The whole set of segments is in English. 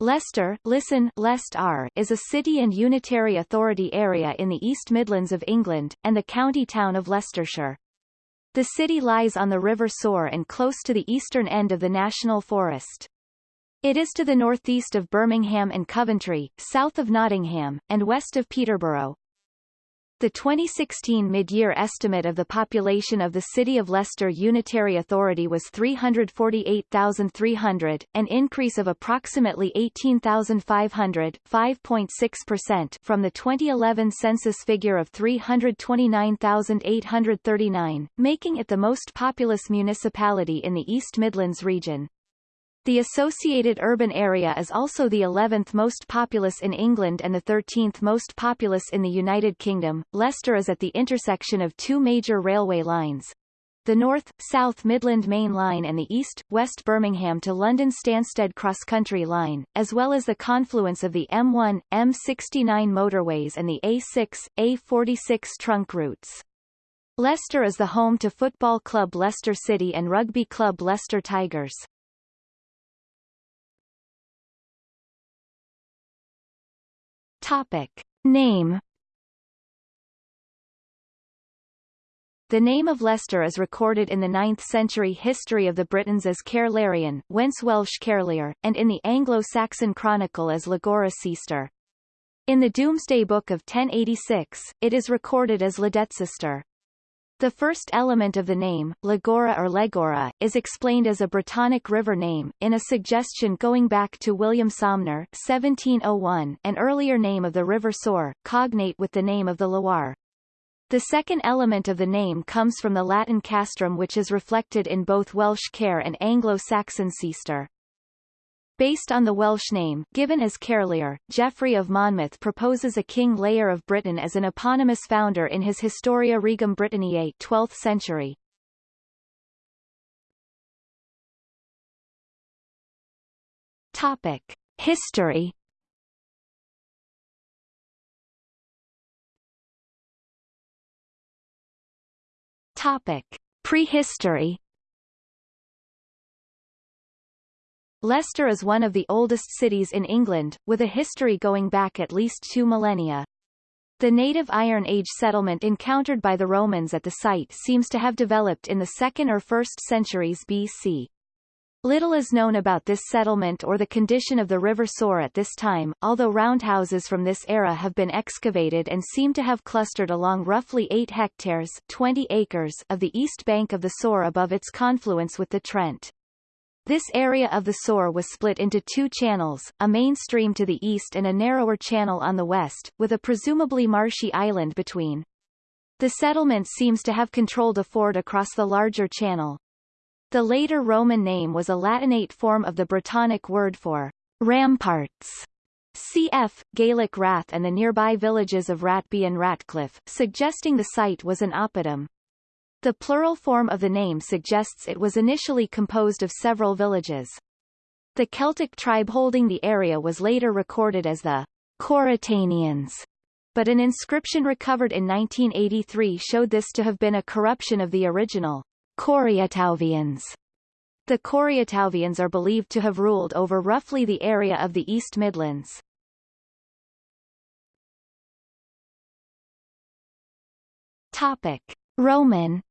Leicester listen, Leicester is a city and unitary authority area in the East Midlands of England, and the county town of Leicestershire. The city lies on the River Soar and close to the eastern end of the National Forest. It is to the northeast of Birmingham and Coventry, south of Nottingham, and west of Peterborough. The 2016 mid-year estimate of the population of the City of Leicester Unitary Authority was 348,300, an increase of approximately 18,500 5.6% from the 2011 census figure of 329,839, making it the most populous municipality in the East Midlands region. The associated urban area is also the 11th most populous in England and the 13th most populous in the United Kingdom. Leicester is at the intersection of two major railway lines. The North, South Midland Main Line and the East, West Birmingham to London Stansted Cross-Country Line, as well as the confluence of the M1, M69 motorways and the A6, A46 trunk routes. Leicester is the home to football club Leicester City and rugby club Leicester Tigers. Topic. Name The name of Leicester is recorded in the 9th century history of the Britons as Caerlarion, whence Welsh Caerlear, and in the Anglo-Saxon chronicle as Legora ceaster. In the Domesday Book of 1086, it is recorded as Ledetcester. The first element of the name, Legora or Legora, is explained as a Brittonic river name, in a suggestion going back to William Somner 1701, an earlier name of the river Soar, cognate with the name of the Loire. The second element of the name comes from the Latin castrum which is reflected in both Welsh care and Anglo-Saxon ceaster. Based on the Welsh name, given as Caerlear, Geoffrey of Monmouth proposes a King Lear of Britain as an eponymous founder in his Historia Regum Britanniae 12th century. Topic. History Topic. Prehistory Leicester is one of the oldest cities in England, with a history going back at least two millennia. The native Iron Age settlement encountered by the Romans at the site seems to have developed in the 2nd or 1st centuries BC. Little is known about this settlement or the condition of the River Soar at this time, although roundhouses from this era have been excavated and seem to have clustered along roughly 8 hectares 20 acres of the east bank of the Soar above its confluence with the Trent. This area of the Soar was split into two channels, a main stream to the east and a narrower channel on the west, with a presumably marshy island between. The settlement seems to have controlled a ford across the larger channel. The later Roman name was a Latinate form of the Brittonic word for ramparts. Cf. Gaelic Rath and the nearby villages of Ratby and Ratcliffe, suggesting the site was an oppidum. The plural form of the name suggests it was initially composed of several villages. The Celtic tribe holding the area was later recorded as the Corytanians, but an inscription recovered in 1983 showed this to have been a corruption of the original Coriatauvians. The Coriatauvians are believed to have ruled over roughly the area of the East Midlands. Topic. Roman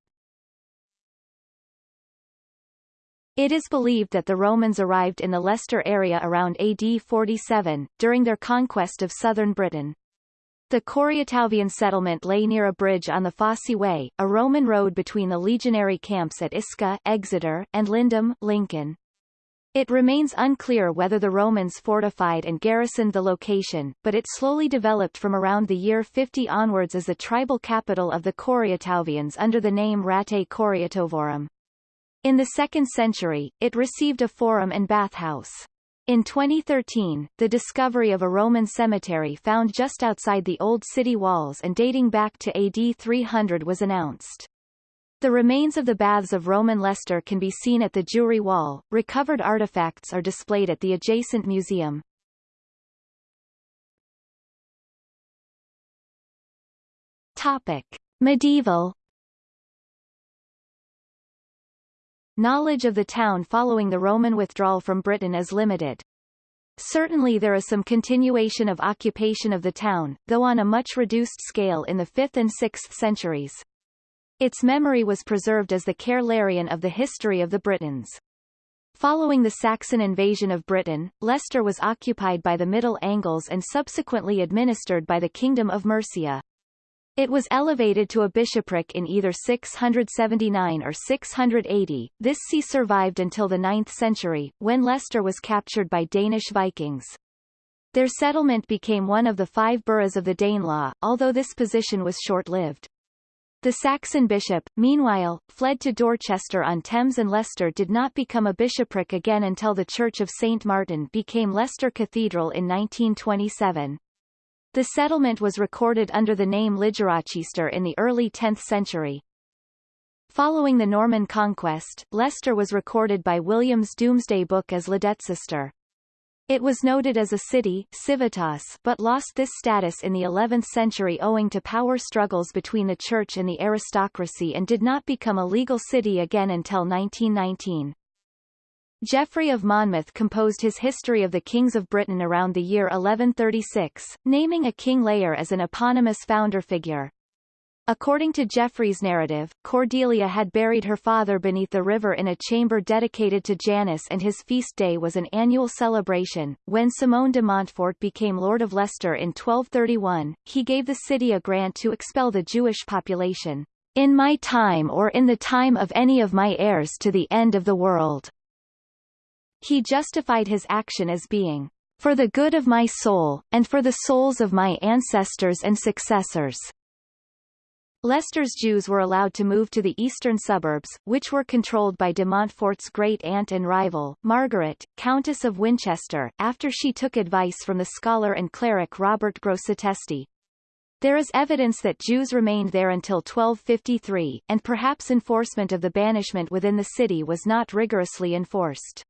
It is believed that the Romans arrived in the Leicester area around AD 47, during their conquest of southern Britain. The Coriatauvian settlement lay near a bridge on the Fosse Way, a Roman road between the legionary camps at Isca Exeter, and Lindum Lincoln. It remains unclear whether the Romans fortified and garrisoned the location, but it slowly developed from around the year 50 onwards as the tribal capital of the Coriatauvians under the name Ratae Coriatovorum. In the 2nd century, it received a forum and bathhouse. In 2013, the discovery of a Roman cemetery found just outside the old city walls and dating back to AD 300 was announced. The remains of the baths of Roman Leicester can be seen at the Jewry Wall. Recovered artifacts are displayed at the adjacent museum. Topic. Medieval Knowledge of the town following the Roman withdrawal from Britain is limited. Certainly there is some continuation of occupation of the town, though on a much reduced scale in the 5th and 6th centuries. Its memory was preserved as the Caer of the history of the Britons. Following the Saxon invasion of Britain, Leicester was occupied by the Middle Angles and subsequently administered by the Kingdom of Mercia. It was elevated to a bishopric in either 679 or 680. This see survived until the 9th century, when Leicester was captured by Danish Vikings. Their settlement became one of the five boroughs of the Danelaw, although this position was short-lived. The Saxon bishop, meanwhile, fled to Dorchester-on-Thames and Leicester did not become a bishopric again until the Church of St. Martin became Leicester Cathedral in 1927. The settlement was recorded under the name Ligerachister in the early 10th century. Following the Norman conquest, Leicester was recorded by William's Domesday Book as Ledecester. It was noted as a city civitas but lost this status in the 11th century owing to power struggles between the church and the aristocracy and did not become a legal city again until 1919. Geoffrey of Monmouth composed his History of the Kings of Britain around the year 1136, naming a King Lear as an eponymous founder figure. According to Geoffrey's narrative, Cordelia had buried her father beneath the river in a chamber dedicated to Janus and his feast day was an annual celebration. When Simon de Montfort became Lord of Leicester in 1231, he gave the city a grant to expel the Jewish population, in my time or in the time of any of my heirs to the end of the world. He justified his action as being, for the good of my soul, and for the souls of my ancestors and successors. Leicester's Jews were allowed to move to the eastern suburbs, which were controlled by de Montfort's great-aunt and rival, Margaret, Countess of Winchester, after she took advice from the scholar and cleric Robert Grosseteste. There is evidence that Jews remained there until 1253, and perhaps enforcement of the banishment within the city was not rigorously enforced.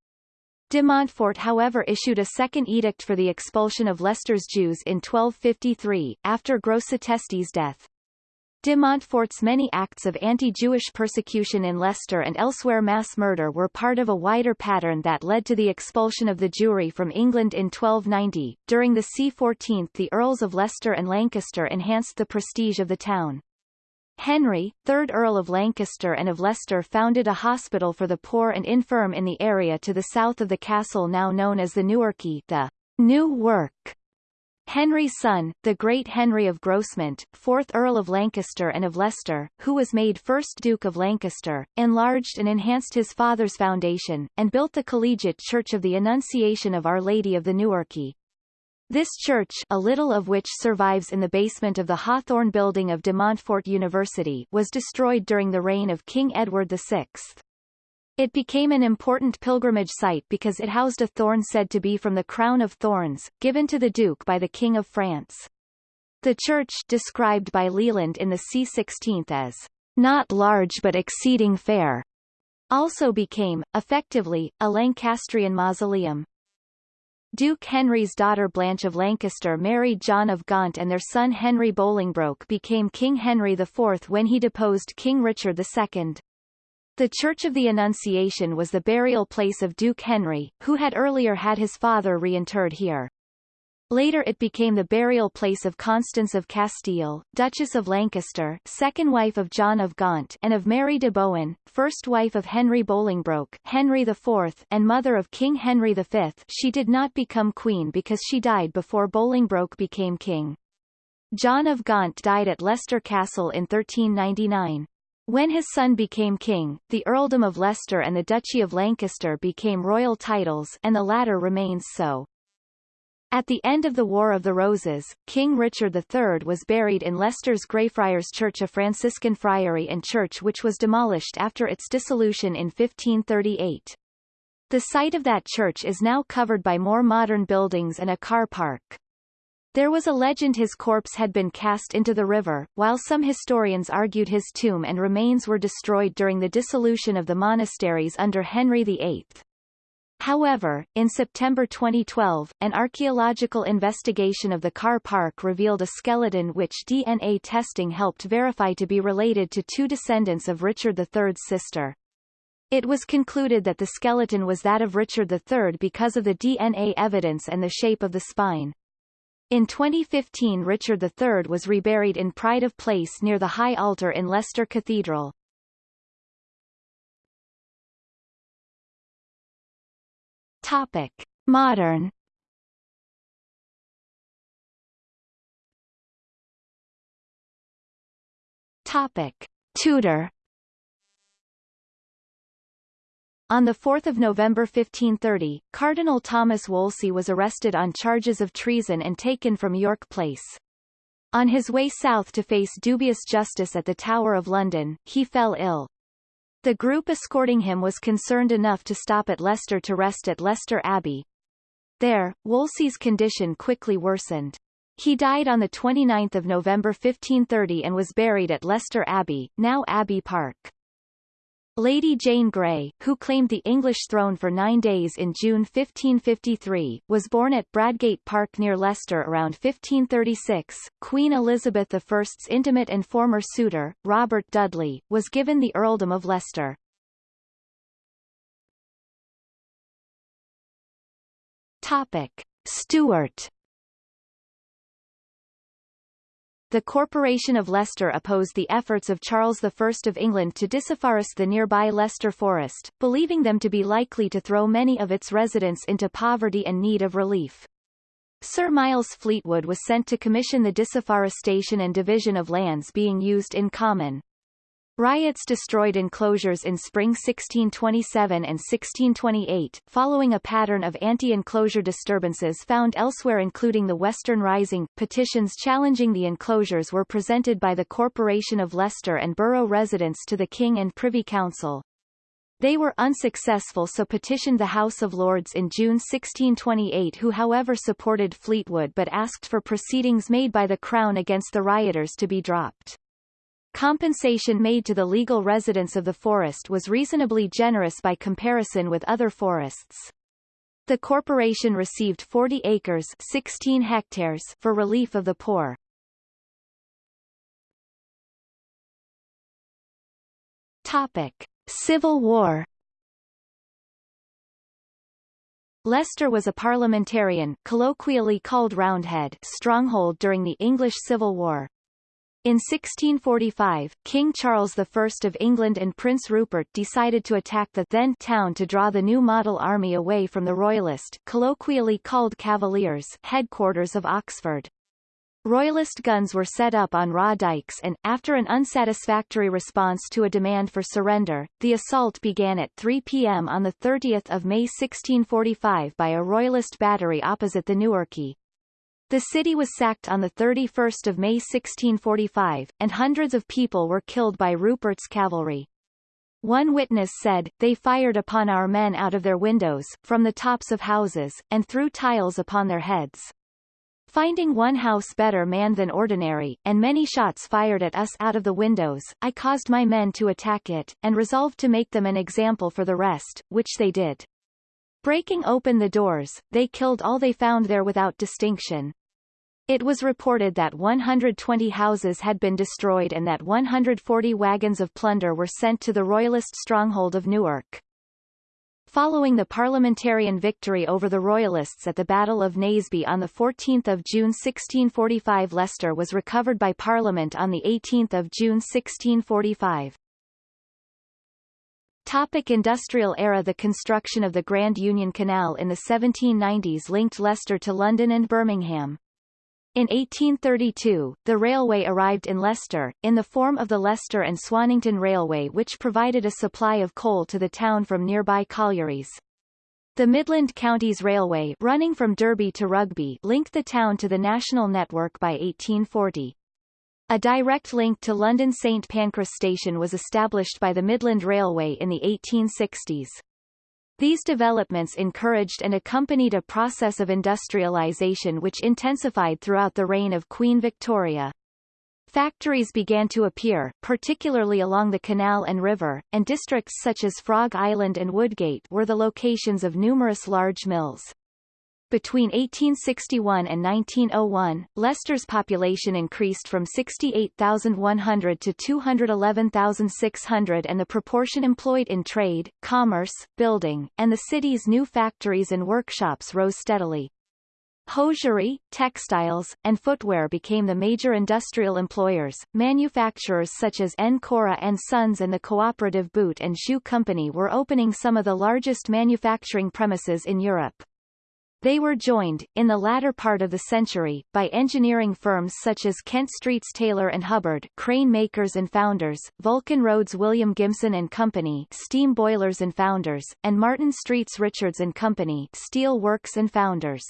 De Montfort however issued a second edict for the expulsion of Leicester's Jews in 1253, after Grosseteste's death. De Montfort's many acts of anti-Jewish persecution in Leicester and elsewhere mass murder were part of a wider pattern that led to the expulsion of the Jewry from England in 1290. During the C14th the Earls of Leicester and Lancaster enhanced the prestige of the town. Henry, 3rd Earl of Lancaster and of Leicester founded a hospital for the poor and infirm in the area to the south of the castle now known as the Newarke the New Work. Henry's son, the great Henry of Grosmont, 4th Earl of Lancaster and of Leicester, who was made 1st Duke of Lancaster, enlarged and enhanced his father's foundation, and built the collegiate church of the Annunciation of Our Lady of the Newarke. This church a little of which survives in the basement of the Hawthorn building of De Montfort University was destroyed during the reign of King Edward VI. It became an important pilgrimage site because it housed a thorn said to be from the crown of thorns, given to the Duke by the King of France. The church described by Leland in the C16th as not large but exceeding fair, also became, effectively, a Lancastrian mausoleum. Duke Henry's daughter Blanche of Lancaster married John of Gaunt and their son Henry Bolingbroke became King Henry IV when he deposed King Richard II. The Church of the Annunciation was the burial place of Duke Henry, who had earlier had his father reinterred here. Later it became the burial place of Constance of Castile, Duchess of Lancaster second wife of John of Gaunt and of Mary de Bohun, first wife of Henry Bolingbroke Henry IV and mother of King Henry V she did not become queen because she died before Bolingbroke became king. John of Gaunt died at Leicester Castle in 1399. When his son became king, the earldom of Leicester and the duchy of Lancaster became royal titles and the latter remains so. At the end of the War of the Roses, King Richard III was buried in Leicester's Greyfriars Church a Franciscan friary and church which was demolished after its dissolution in 1538. The site of that church is now covered by more modern buildings and a car park. There was a legend his corpse had been cast into the river, while some historians argued his tomb and remains were destroyed during the dissolution of the monasteries under Henry VIII. However, in September 2012, an archaeological investigation of the car park revealed a skeleton which DNA testing helped verify to be related to two descendants of Richard III's sister. It was concluded that the skeleton was that of Richard III because of the DNA evidence and the shape of the spine. In 2015 Richard III was reburied in Pride of Place near the High Altar in Leicester Cathedral. Topic. Modern Topic. Tudor On 4 November 1530, Cardinal Thomas Wolsey was arrested on charges of treason and taken from York Place. On his way south to face dubious justice at the Tower of London, he fell ill. The group escorting him was concerned enough to stop at Leicester to rest at Leicester Abbey. There, Wolsey's condition quickly worsened. He died on 29 November 1530 and was buried at Leicester Abbey, now Abbey Park. Lady Jane Grey, who claimed the English throne for nine days in June 1553, was born at Bradgate Park near Leicester around 1536. Queen Elizabeth I's intimate and former suitor, Robert Dudley, was given the earldom of Leicester. Topic. Stuart The Corporation of Leicester opposed the efforts of Charles I of England to disafforest the nearby Leicester Forest, believing them to be likely to throw many of its residents into poverty and need of relief. Sir Miles Fleetwood was sent to commission the disafforestation and division of lands being used in common. Riots destroyed enclosures in spring 1627 and 1628, following a pattern of anti-enclosure disturbances found elsewhere including the Western Rising. Petitions challenging the enclosures were presented by the Corporation of Leicester and borough residents to the King and Privy Council. They were unsuccessful so petitioned the House of Lords in June 1628 who however supported Fleetwood but asked for proceedings made by the Crown against the rioters to be dropped. Compensation made to the legal residents of the forest was reasonably generous by comparison with other forests. The corporation received 40 acres 16 hectares for relief of the poor. Topic. Civil War Leicester was a parliamentarian colloquially called Roundhead stronghold during the English Civil War. In 1645, King Charles I of England and Prince Rupert decided to attack the then town to draw the new model army away from the Royalist colloquially called Cavaliers headquarters of Oxford. Royalist guns were set up on Raw Dykes and, after an unsatisfactory response to a demand for surrender, the assault began at 3 p.m. on 30 May 1645 by a Royalist battery opposite the Newarke. The city was sacked on 31 May 1645, and hundreds of people were killed by Rupert's cavalry. One witness said, they fired upon our men out of their windows, from the tops of houses, and threw tiles upon their heads. Finding one house better manned than ordinary, and many shots fired at us out of the windows, I caused my men to attack it, and resolved to make them an example for the rest, which they did. Breaking open the doors, they killed all they found there without distinction. It was reported that 120 houses had been destroyed and that 140 wagons of plunder were sent to the Royalist stronghold of Newark. Following the parliamentarian victory over the Royalists at the Battle of Naseby on 14 June 1645 Leicester was recovered by Parliament on 18 June 1645. Topic industrial era The construction of the Grand Union Canal in the 1790s linked Leicester to London and Birmingham. In 1832, the railway arrived in Leicester, in the form of the Leicester and Swannington Railway which provided a supply of coal to the town from nearby collieries. The Midland Counties Railway running from Derby to Rugby linked the town to the national network by 1840. A direct link to London St Pancras Station was established by the Midland Railway in the 1860s. These developments encouraged and accompanied a process of industrialization which intensified throughout the reign of Queen Victoria. Factories began to appear, particularly along the canal and river, and districts such as Frog Island and Woodgate were the locations of numerous large mills. Between 1861 and 1901, Leicester's population increased from 68,100 to 211,600 and the proportion employed in trade, commerce, building, and the city's new factories and workshops rose steadily. Hosiery, textiles, and footwear became the major industrial employers. Manufacturers such as N. Corah and Sons and the Cooperative Boot and Shoe Company were opening some of the largest manufacturing premises in Europe. They were joined, in the latter part of the century, by engineering firms such as Kent Street's Taylor and Hubbard crane makers and founders, Vulcan Road's William Gibson and Company steam boilers and founders, and Martin Street's Richards and Company steel works and founders.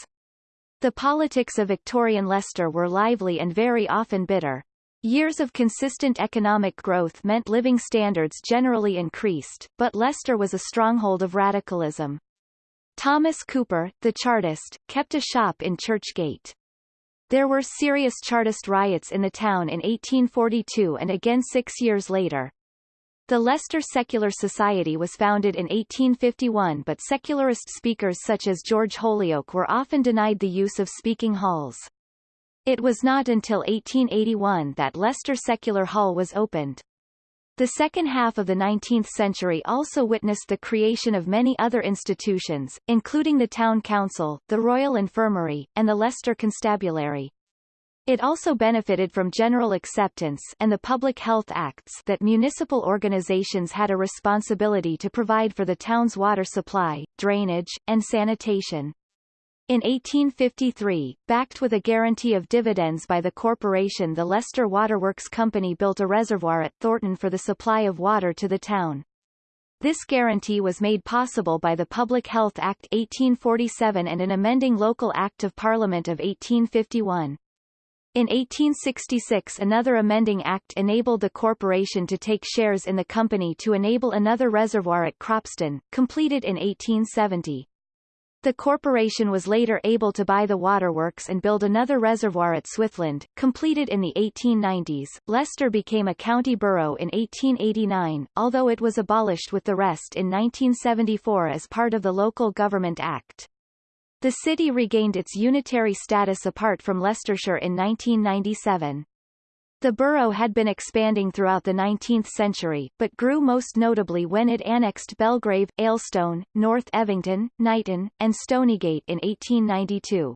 The politics of Victorian Leicester were lively and very often bitter. Years of consistent economic growth meant living standards generally increased, but Leicester was a stronghold of radicalism. Thomas Cooper, the Chartist, kept a shop in Churchgate. There were serious Chartist riots in the town in 1842 and again six years later. The Leicester Secular Society was founded in 1851 but secularist speakers such as George Holyoake were often denied the use of speaking halls. It was not until 1881 that Leicester Secular Hall was opened. The second half of the 19th century also witnessed the creation of many other institutions, including the Town Council, the Royal Infirmary, and the Leicester Constabulary. It also benefited from general acceptance and the Public Health Acts that municipal organizations had a responsibility to provide for the town's water supply, drainage, and sanitation. In 1853, backed with a guarantee of dividends by the corporation the Leicester Waterworks Company built a reservoir at Thornton for the supply of water to the town. This guarantee was made possible by the Public Health Act 1847 and an amending Local Act of Parliament of 1851. In 1866 another amending act enabled the corporation to take shares in the company to enable another reservoir at Cropston, completed in 1870. The corporation was later able to buy the waterworks and build another reservoir at Swithland, completed in the 1890s. Leicester became a county borough in 1889, although it was abolished with the rest in 1974 as part of the Local Government Act. The city regained its unitary status apart from Leicestershire in 1997. The borough had been expanding throughout the 19th century, but grew most notably when it annexed Belgrave, Aylestone, North Evington, Knighton, and Stonygate in 1892.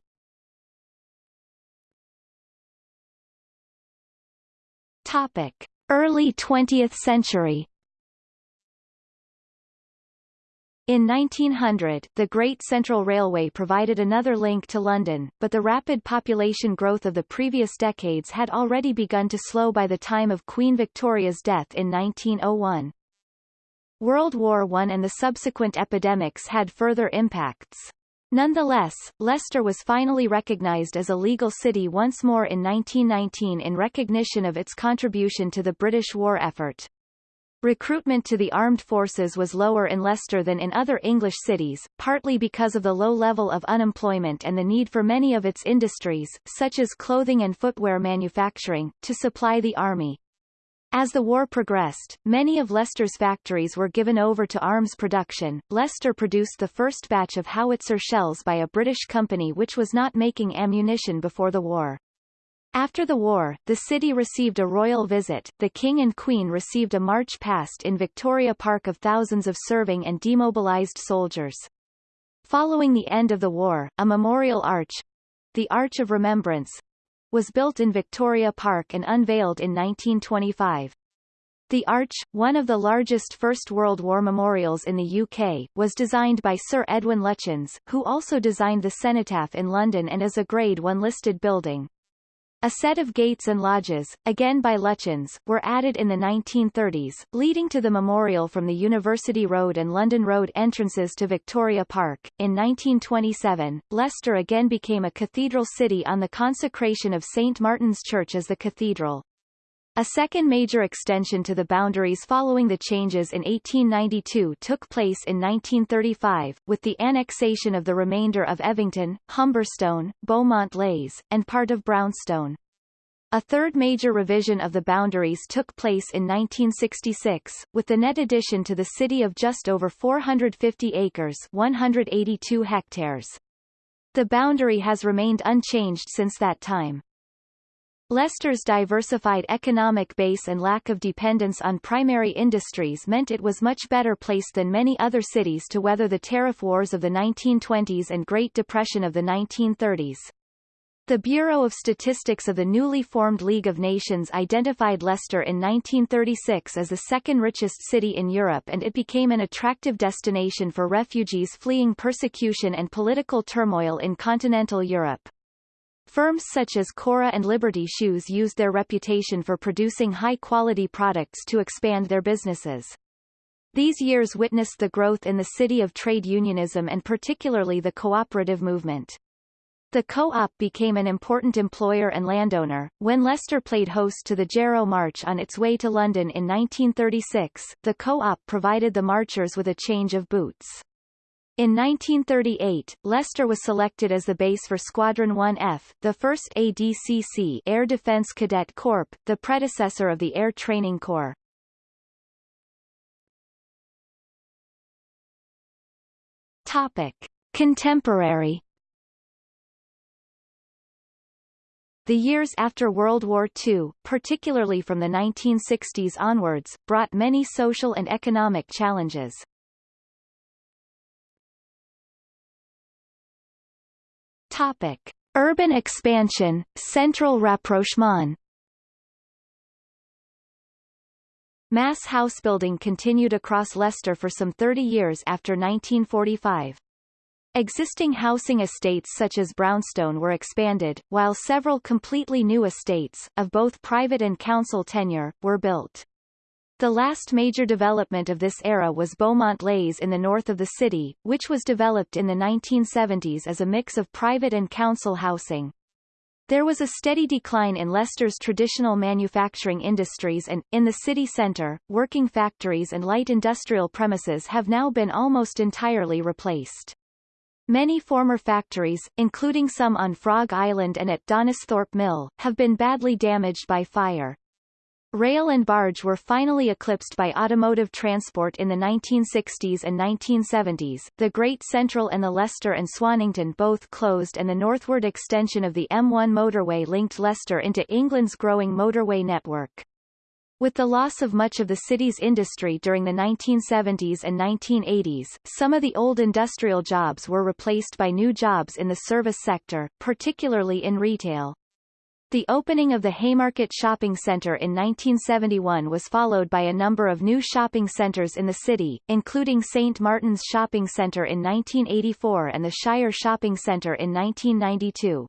Topic. Early 20th century In 1900, the Great Central Railway provided another link to London, but the rapid population growth of the previous decades had already begun to slow by the time of Queen Victoria's death in 1901. World War I and the subsequent epidemics had further impacts. Nonetheless, Leicester was finally recognized as a legal city once more in 1919 in recognition of its contribution to the British war effort. Recruitment to the armed forces was lower in Leicester than in other English cities, partly because of the low level of unemployment and the need for many of its industries, such as clothing and footwear manufacturing, to supply the army. As the war progressed, many of Leicester's factories were given over to arms production. Leicester produced the first batch of howitzer shells by a British company which was not making ammunition before the war. After the war, the city received a royal visit, the King and Queen received a march past in Victoria Park of thousands of serving and demobilized soldiers. Following the end of the war, a memorial arch, the Arch of Remembrance, was built in Victoria Park and unveiled in 1925. The arch, one of the largest First World War memorials in the UK, was designed by Sir Edwin Lutyens, who also designed the Cenotaph in London and is a Grade 1 listed building. A set of gates and lodges, again by Lutyens, were added in the 1930s, leading to the memorial from the University Road and London Road entrances to Victoria Park. In 1927, Leicester again became a cathedral city on the consecration of St. Martin's Church as the cathedral. A second major extension to the boundaries following the changes in 1892 took place in 1935, with the annexation of the remainder of Evington, Humberstone, Beaumont Leys, and part of Braunstone. A third major revision of the boundaries took place in 1966, with the net addition to the city of just over 450 acres 182 hectares. The boundary has remained unchanged since that time. Leicester's diversified economic base and lack of dependence on primary industries meant it was much better placed than many other cities to weather the tariff wars of the 1920s and Great Depression of the 1930s. The Bureau of Statistics of the newly formed League of Nations identified Leicester in 1936 as the second richest city in Europe and it became an attractive destination for refugees fleeing persecution and political turmoil in continental Europe. Firms such as Corah and Liberty Shoes used their reputation for producing high-quality products to expand their businesses. These years witnessed the growth in the city of trade unionism and particularly the cooperative movement. The co-op became an important employer and landowner. When Leicester played host to the Jarrow March on its way to London in 1936, the co-op provided the marchers with a change of boots. In 1938, Leicester was selected as the base for Squadron 1F, the first ADCC Air Defense Cadet Corps, the predecessor of the Air Training Corps. Topic. Contemporary The years after World War II, particularly from the 1960s onwards, brought many social and economic challenges. Topic. Urban expansion, central rapprochement Mass housebuilding continued across Leicester for some 30 years after 1945. Existing housing estates such as Braunstone were expanded, while several completely new estates, of both private and council tenure, were built. The last major development of this era was Beaumont Leys in the north of the city, which was developed in the 1970s as a mix of private and council housing. There was a steady decline in Leicester's traditional manufacturing industries and, in the city centre, working factories and light industrial premises have now been almost entirely replaced. Many former factories, including some on Frog Island and at Donisthorpe Mill, have been badly damaged by fire. Rail and barge were finally eclipsed by automotive transport in the 1960s and 1970s. The Great Central and the Leicester and Swannington both closed and the northward extension of the M1 motorway linked Leicester into England's growing motorway network. With the loss of much of the city's industry during the 1970s and 1980s, some of the old industrial jobs were replaced by new jobs in the service sector, particularly in retail. The opening of the Haymarket Shopping Centre in 1971 was followed by a number of new shopping centres in the city, including St Martin's Shopping Centre in 1984 and the Shire Shopping Centre in 1992.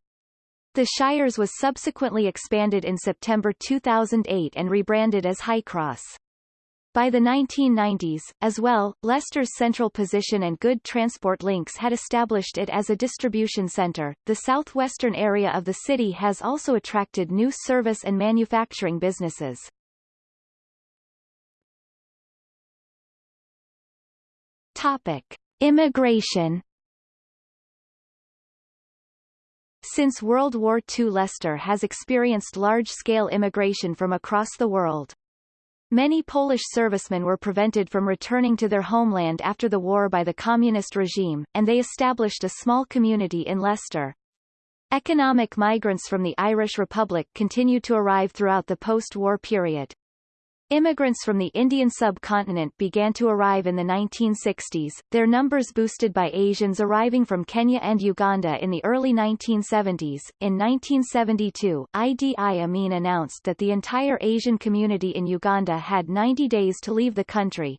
The Shires was subsequently expanded in September 2008 and rebranded as Highcross. By the 1990s, as well, Leicester's central position and good transport links had established it as a distribution centre. The southwestern area of the city has also attracted new service and manufacturing businesses. Topic: Immigration. Since World War II Leicester has experienced large-scale immigration from across the world. Many Polish servicemen were prevented from returning to their homeland after the war by the communist regime, and they established a small community in Leicester. Economic migrants from the Irish Republic continued to arrive throughout the post-war period. Immigrants from the Indian subcontinent began to arrive in the 1960s, their numbers boosted by Asians arriving from Kenya and Uganda in the early 1970s. In 1972, Idi Amin announced that the entire Asian community in Uganda had 90 days to leave the country.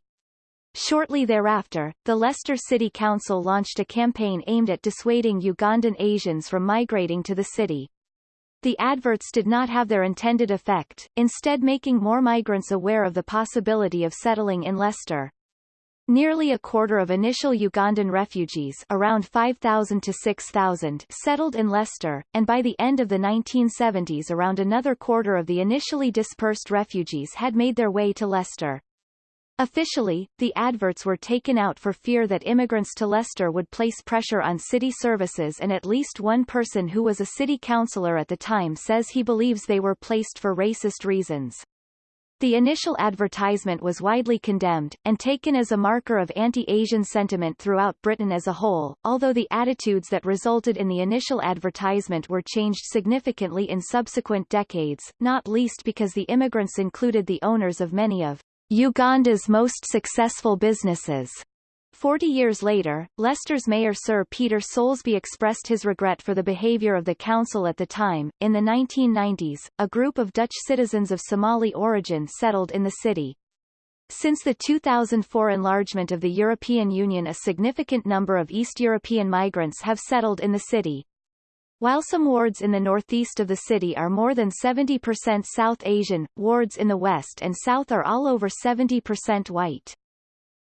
Shortly thereafter, the Leicester City Council launched a campaign aimed at dissuading Ugandan Asians from migrating to the city. The adverts did not have their intended effect, instead making more migrants aware of the possibility of settling in Leicester. Nearly a quarter of initial Ugandan refugees around 5,000 to 6,000 settled in Leicester, and by the end of the 1970s around another quarter of the initially dispersed refugees had made their way to Leicester. Officially, the adverts were taken out for fear that immigrants to Leicester would place pressure on city services and at least one person who was a city councillor at the time says he believes they were placed for racist reasons. The initial advertisement was widely condemned, and taken as a marker of anti-Asian sentiment throughout Britain as a whole, although the attitudes that resulted in the initial advertisement were changed significantly in subsequent decades, not least because the immigrants included the owners of many of Uganda's most successful businesses. Forty years later, Leicester's mayor Sir Peter Soulsby expressed his regret for the behaviour of the council at the time. In the 1990s, a group of Dutch citizens of Somali origin settled in the city. Since the 2004 enlargement of the European Union a significant number of East European migrants have settled in the city. While some wards in the northeast of the city are more than 70% South Asian, wards in the west and south are all over 70% white.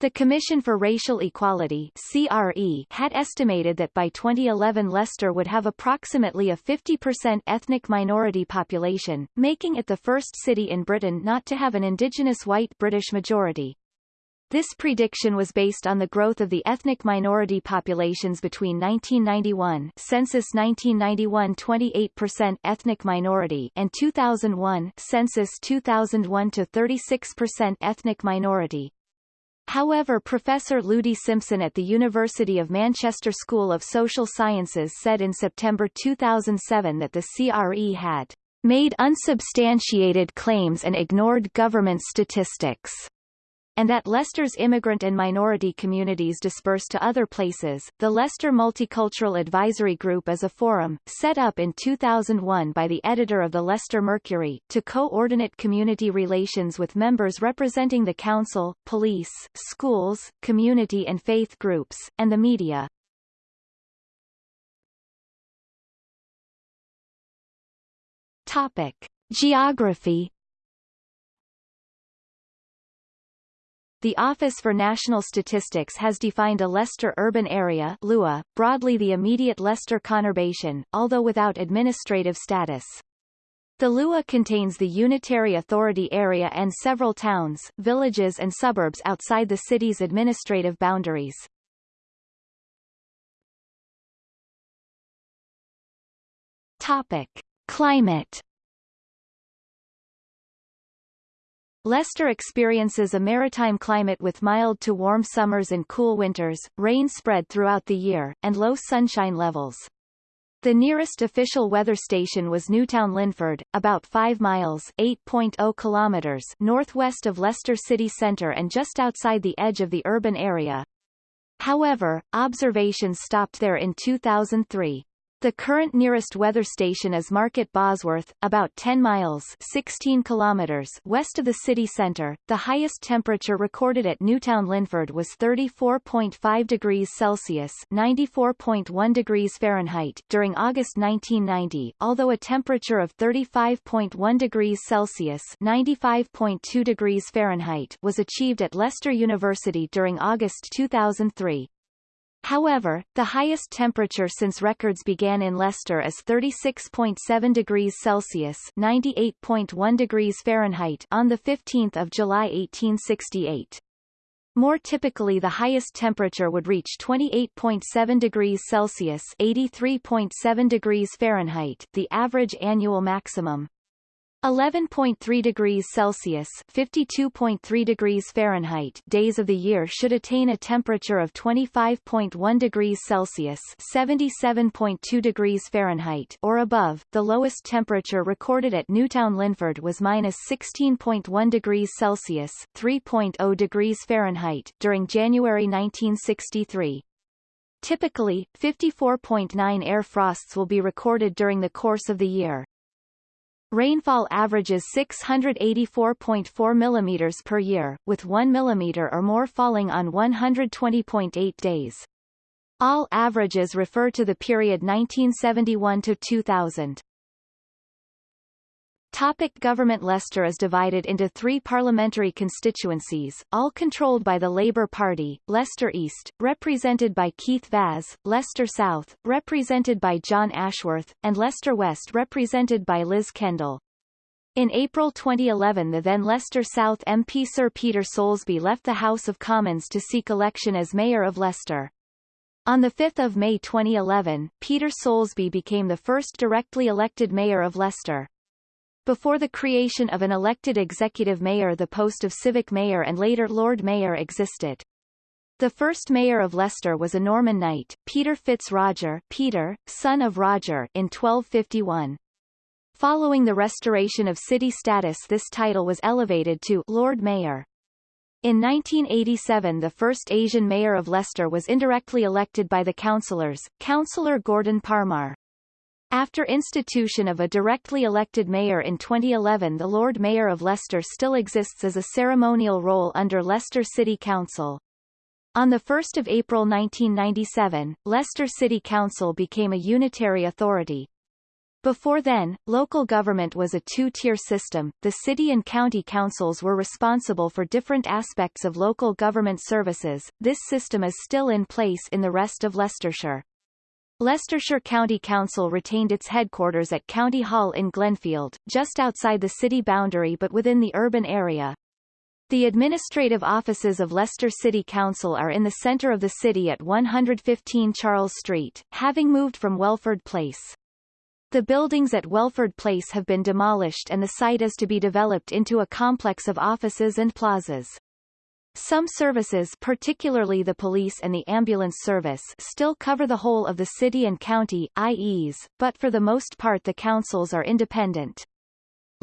The Commission for Racial Equality CRE had estimated that by 2011 Leicester would have approximately a 50% ethnic minority population, making it the first city in Britain not to have an indigenous white British majority. This prediction was based on the growth of the ethnic minority populations between 1991 census 1991 28% ethnic minority and 2001 census 2001 to 36% ethnic minority. However Professor Ludi Simpson at the University of Manchester School of Social Sciences said in September 2007 that the CRE had made unsubstantiated claims and ignored government statistics and that Leicester's immigrant and minority communities dispersed to other places. The Leicester Multicultural Advisory Group is a forum, set up in 2001 by the editor of the Leicester Mercury, to coordinate community relations with members representing the council, police, schools, community and faith groups, and the media. Topic. Geography The Office for National Statistics has defined a Leicester urban area LUA, broadly the immediate Leicester conurbation, although without administrative status. The LUA contains the Unitary Authority area and several towns, villages and suburbs outside the city's administrative boundaries. Topic. Climate Leicester experiences a maritime climate with mild to warm summers and cool winters, rain spread throughout the year, and low sunshine levels. The nearest official weather station was Newtown Linford, about 5 miles 8.0 kilometers northwest of Leicester city centre and just outside the edge of the urban area. However, observations stopped there in 2003. The current nearest weather station is Market Bosworth, about 10 miles 16 kilometers west of the city centre. The highest temperature recorded at Newtown Linford was 34.5 degrees Celsius 94.1 degrees Fahrenheit during August 1990, although a temperature of 35.1 degrees Celsius 95.2 degrees Fahrenheit was achieved at Leicester University during August 2003. However, the highest temperature since records began in Leicester is 36.7 degrees Celsius (98.1 degrees Fahrenheit) on the 15th of July 1868. More typically the highest temperature would reach 28.7 degrees Celsius (83.7 degrees Fahrenheit), the average annual maximum. 11.3 degrees Celsius 52.3 degrees Fahrenheit days of the year should attain a temperature of 25.1 degrees Celsius 77.2 degrees Fahrenheit or above. The lowest temperature recorded at Newtown Linford was minus 16.1 degrees Celsius 3.0 degrees Fahrenheit during January 1963. Typically, 54.9 air frosts will be recorded during the course of the year. Rainfall averages 684.4 mm per year, with 1 mm or more falling on 120.8 days. All averages refer to the period 1971 to 2000. Topic government Leicester is divided into three parliamentary constituencies, all controlled by the Labour Party, Leicester East, represented by Keith Vaz, Leicester South, represented by Jon Ashworth, and Leicester West represented by Liz Kendall. In April 2011 the then Leicester South MP Sir Peter Soulsby left the House of Commons to seek election as Mayor of Leicester. On 5 May 2011, Peter Soulsby became the first directly elected Mayor of Leicester. Before the creation of an elected executive mayor the post of civic mayor and later Lord Mayor existed. The first mayor of Leicester was a Norman knight, Peter Fitz Roger Peter, son of Roger in 1251. Following the restoration of city status this title was elevated to Lord Mayor. In 1987 the first Asian mayor of Leicester was indirectly elected by the councillors, Councillor Gordhan Parmar. After institution of a directly elected mayor in 2011 the Lord Mayor of Leicester still exists as a ceremonial role under Leicester City Council. On 1 April 1997, Leicester City Council became a unitary authority. Before then, local government was a two-tier system, the city and county councils were responsible for different aspects of local government services, this system is still in place in the rest of Leicestershire. Leicestershire County Council retained its headquarters at County Hall in Glenfield, just outside the city boundary but within the urban area. The administrative offices of Leicester City Council are in the centre of the city at 115 Charles Street, having moved from Welford Place. The buildings at Welford Place have been demolished and the site is to be developed into a complex of offices and plazas. Some services particularly the police and the ambulance service still cover the whole of the city and county IEs, but for the most part the councils are independent.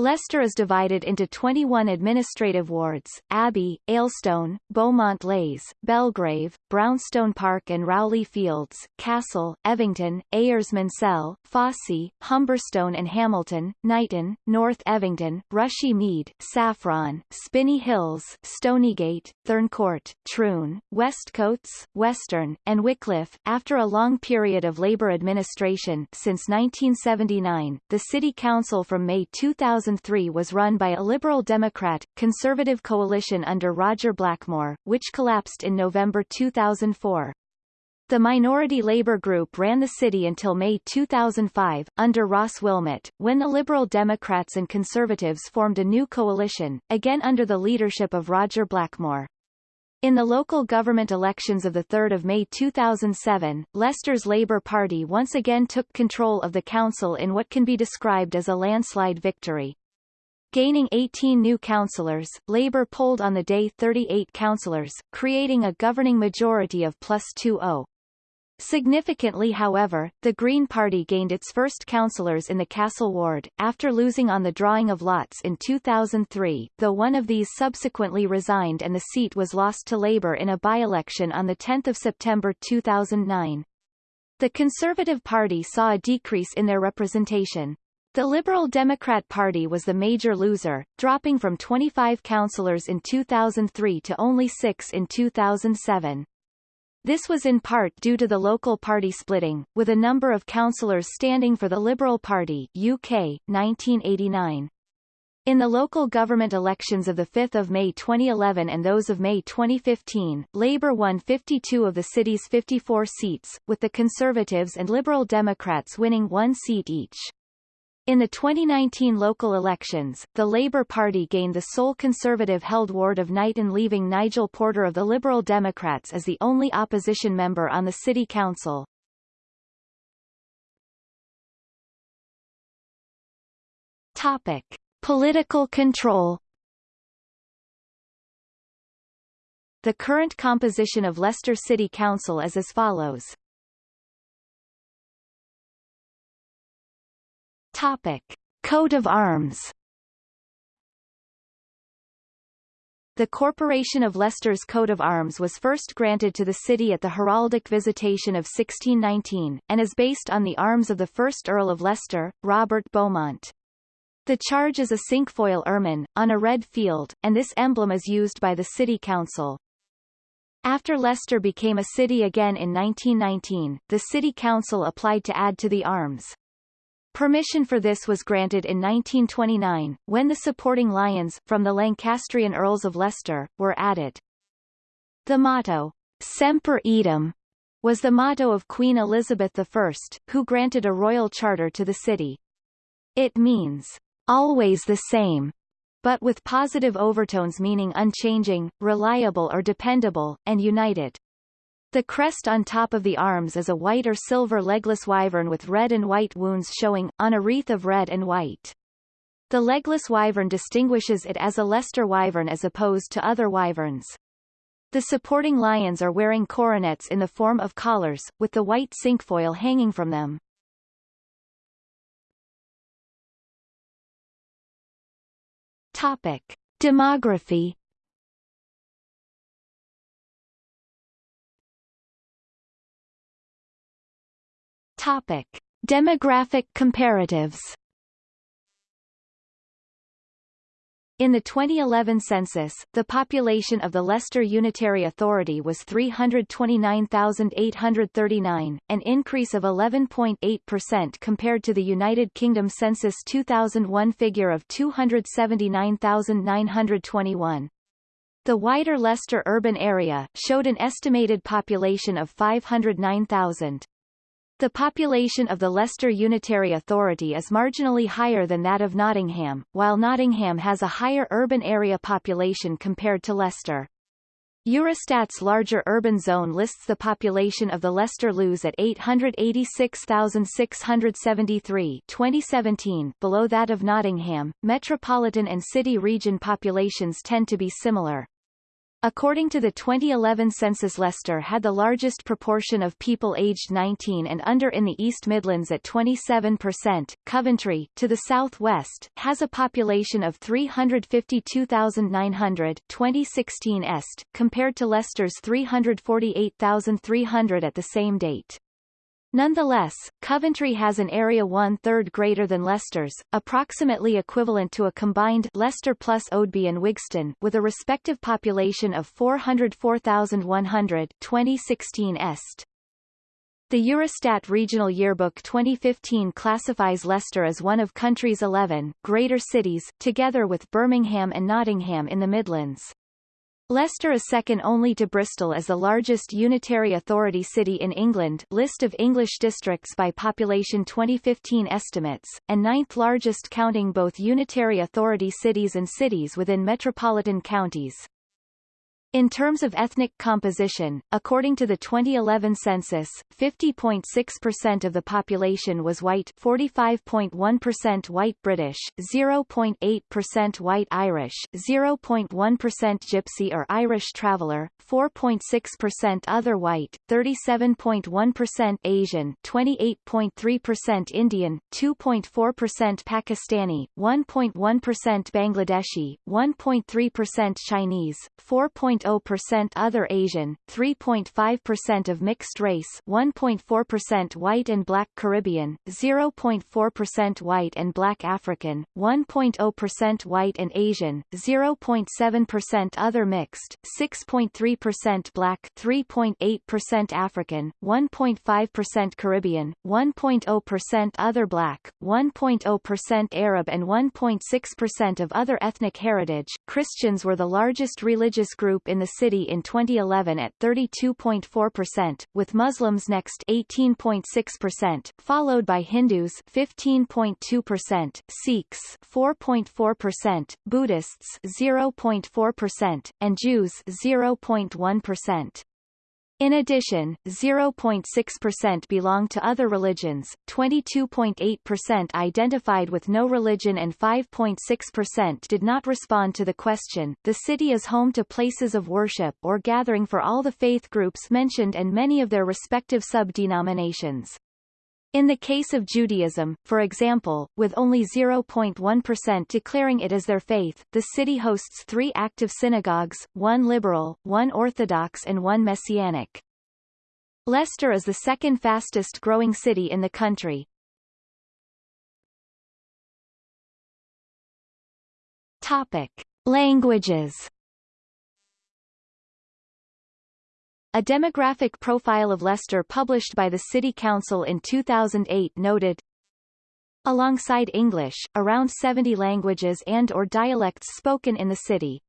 Leicester is divided into 21 administrative wards, Abbey, Aylstone, Beaumont Leys, Belgrave, Braunstone Park and Rowley Fields, Castle, Evington, Eyres-Monsell, Fosse, Humberstone and Hamilton, Knighton, North Evington, Rushy Mead, Saffron, Spinney Hills, Stonygate, Thurncourt, Troon, Westcotes, Western, and Wycliffe. After a long period of Labour administration since 1979, the City Council from May 2000 2003 was run by a Liberal Democrat, Conservative coalition under Roger Blackmore, which collapsed in November 2004. The minority Labour group ran the city until May 2005, under Ross Wilmot, when the Liberal Democrats and Conservatives formed a new coalition, again under the leadership of Roger Blackmore. In the local government elections of 3 May 2007, Leicester's Labour Party once again took control of the council in what can be described as a landslide victory. Gaining 18 new councillors, Labour polled on the day 38 councillors, creating a governing majority of plus 2-0. Significantly however, the Green Party gained its first councillors in the Castle ward, after losing on the drawing of lots in 2003, though one of these subsequently resigned and the seat was lost to Labour in a by-election on 10 September 2009. The Conservative Party saw a decrease in their representation. The Liberal Democrat Party was the major loser, dropping from 25 councillors in 2003 to only six in 2007. This was in part due to the local party splitting, with a number of councillors standing for the Liberal Party UK, 1989. In the local government elections of 5 May 2011 and those of May 2015, Labour won 52 of the city's 54 seats, with the Conservatives and Liberal Democrats winning one seat each. In the 2019 local elections, the Labour Party gained the sole Conservative-held ward of Knighton leaving Nigel Porter of the Liberal Democrats as the only opposition member on the city council. Topic. Political control The current composition of Leicester City Council is as follows. Topic. Coat of arms The Corporation of Leicester's coat of arms was first granted to the city at the heraldic visitation of 1619, and is based on the arms of the first Earl of Leicester, Robert Beaumont. The charge is a cinquefoil ermine, on a red field, and this emblem is used by the City Council. After Leicester became a city again in 1919, the City Council applied to add to the arms. Permission for this was granted in 1929, when the supporting lions, from the Lancastrian Earls of Leicester, were added. The motto, Semper Eadem, was the motto of Queen Elizabeth I, who granted a royal charter to the city. It means, always the same, but with positive overtones meaning unchanging, reliable or dependable, and united. The crest on top of the arms is a white or silver legless wyvern with red and white wounds showing, on a wreath of red and white. The legless wyvern distinguishes it as a Leicester wyvern as opposed to other wyverns. The supporting lions are wearing coronets in the form of collars, with the white cinquefoil hanging from them. Topic. Demography Topic. Demographic comparatives In the 2011 census, the population of the Leicester Unitary Authority was 329,839, an increase of 11.8% compared to the United Kingdom Census 2001 figure of 279,921. The wider Leicester urban area, showed an estimated population of 509,000. The population of the Leicester Unitary Authority is marginally higher than that of Nottingham, while Nottingham has a higher urban area population compared to Leicester. Eurostat's larger urban zone lists the population of the Leicester LUZ at 886,673 2017 below that of Nottingham. Metropolitan and city region populations tend to be similar. According to the 2011 census Leicester had the largest proportion of people aged 19 and under in the East Midlands at 27%. Coventry, to the southwest, has a population of 352,900 2016 est, compared to Leicester's 348,300 at the same date. Nonetheless, Coventry has an area one-third greater than Leicester's, approximately equivalent to a combined Leicester plus Oadby and Wigston, with a respective population of 404,100 2016 est. The Eurostat Regional Yearbook 2015 classifies Leicester as one of country's 11 greater cities, together with Birmingham and Nottingham in the Midlands. Leicester is second only to Bristol as the largest unitary authority city in England list of English districts by population 2015 estimates, and ninth largest counting both unitary authority cities and cities within metropolitan counties. In terms of ethnic composition, according to the 2011 census, 50.6% of the population was white 45.1% white British, 0.8% white Irish, 0.1% Gypsy or Irish traveller, 4.6% other white, 37.1% Asian, 28.3% Indian, 2.4% Pakistani, 1.1% Bangladeshi, 1.3% Chinese, 4. 3.0% other Asian, 3.5% of mixed race 1.4% white and black Caribbean, 0.4% white and black African, 1.0% white and Asian, 0.7% other mixed, 6.3% black 3.8% African, 1.5% Caribbean, 1.0% other black, 1.0% Arab and 1.6% of other ethnic heritage. Christians were the largest religious group in the city in 2011 at 32.4%, with Muslims next 18.6%, followed by Hindus 15.2%, Sikhs 4.4%, Buddhists 0.4%, and Jews 0.1%. In addition, 0.6% belong to other religions, 22.8% identified with no religion and 5.6% did not respond to the question. The city is home to places of worship or gathering for all the faith groups mentioned and many of their respective sub-denominations. In the case of Judaism, for example, with only 0.1% declaring it as their faith, the city hosts three active synagogues, one liberal, one orthodox and one messianic. Leicester is the second fastest growing city in the country. Topic. Languages A demographic profile of Leicester published by the City Council in 2008 noted, Alongside English, around 70 languages and or dialects spoken in the city.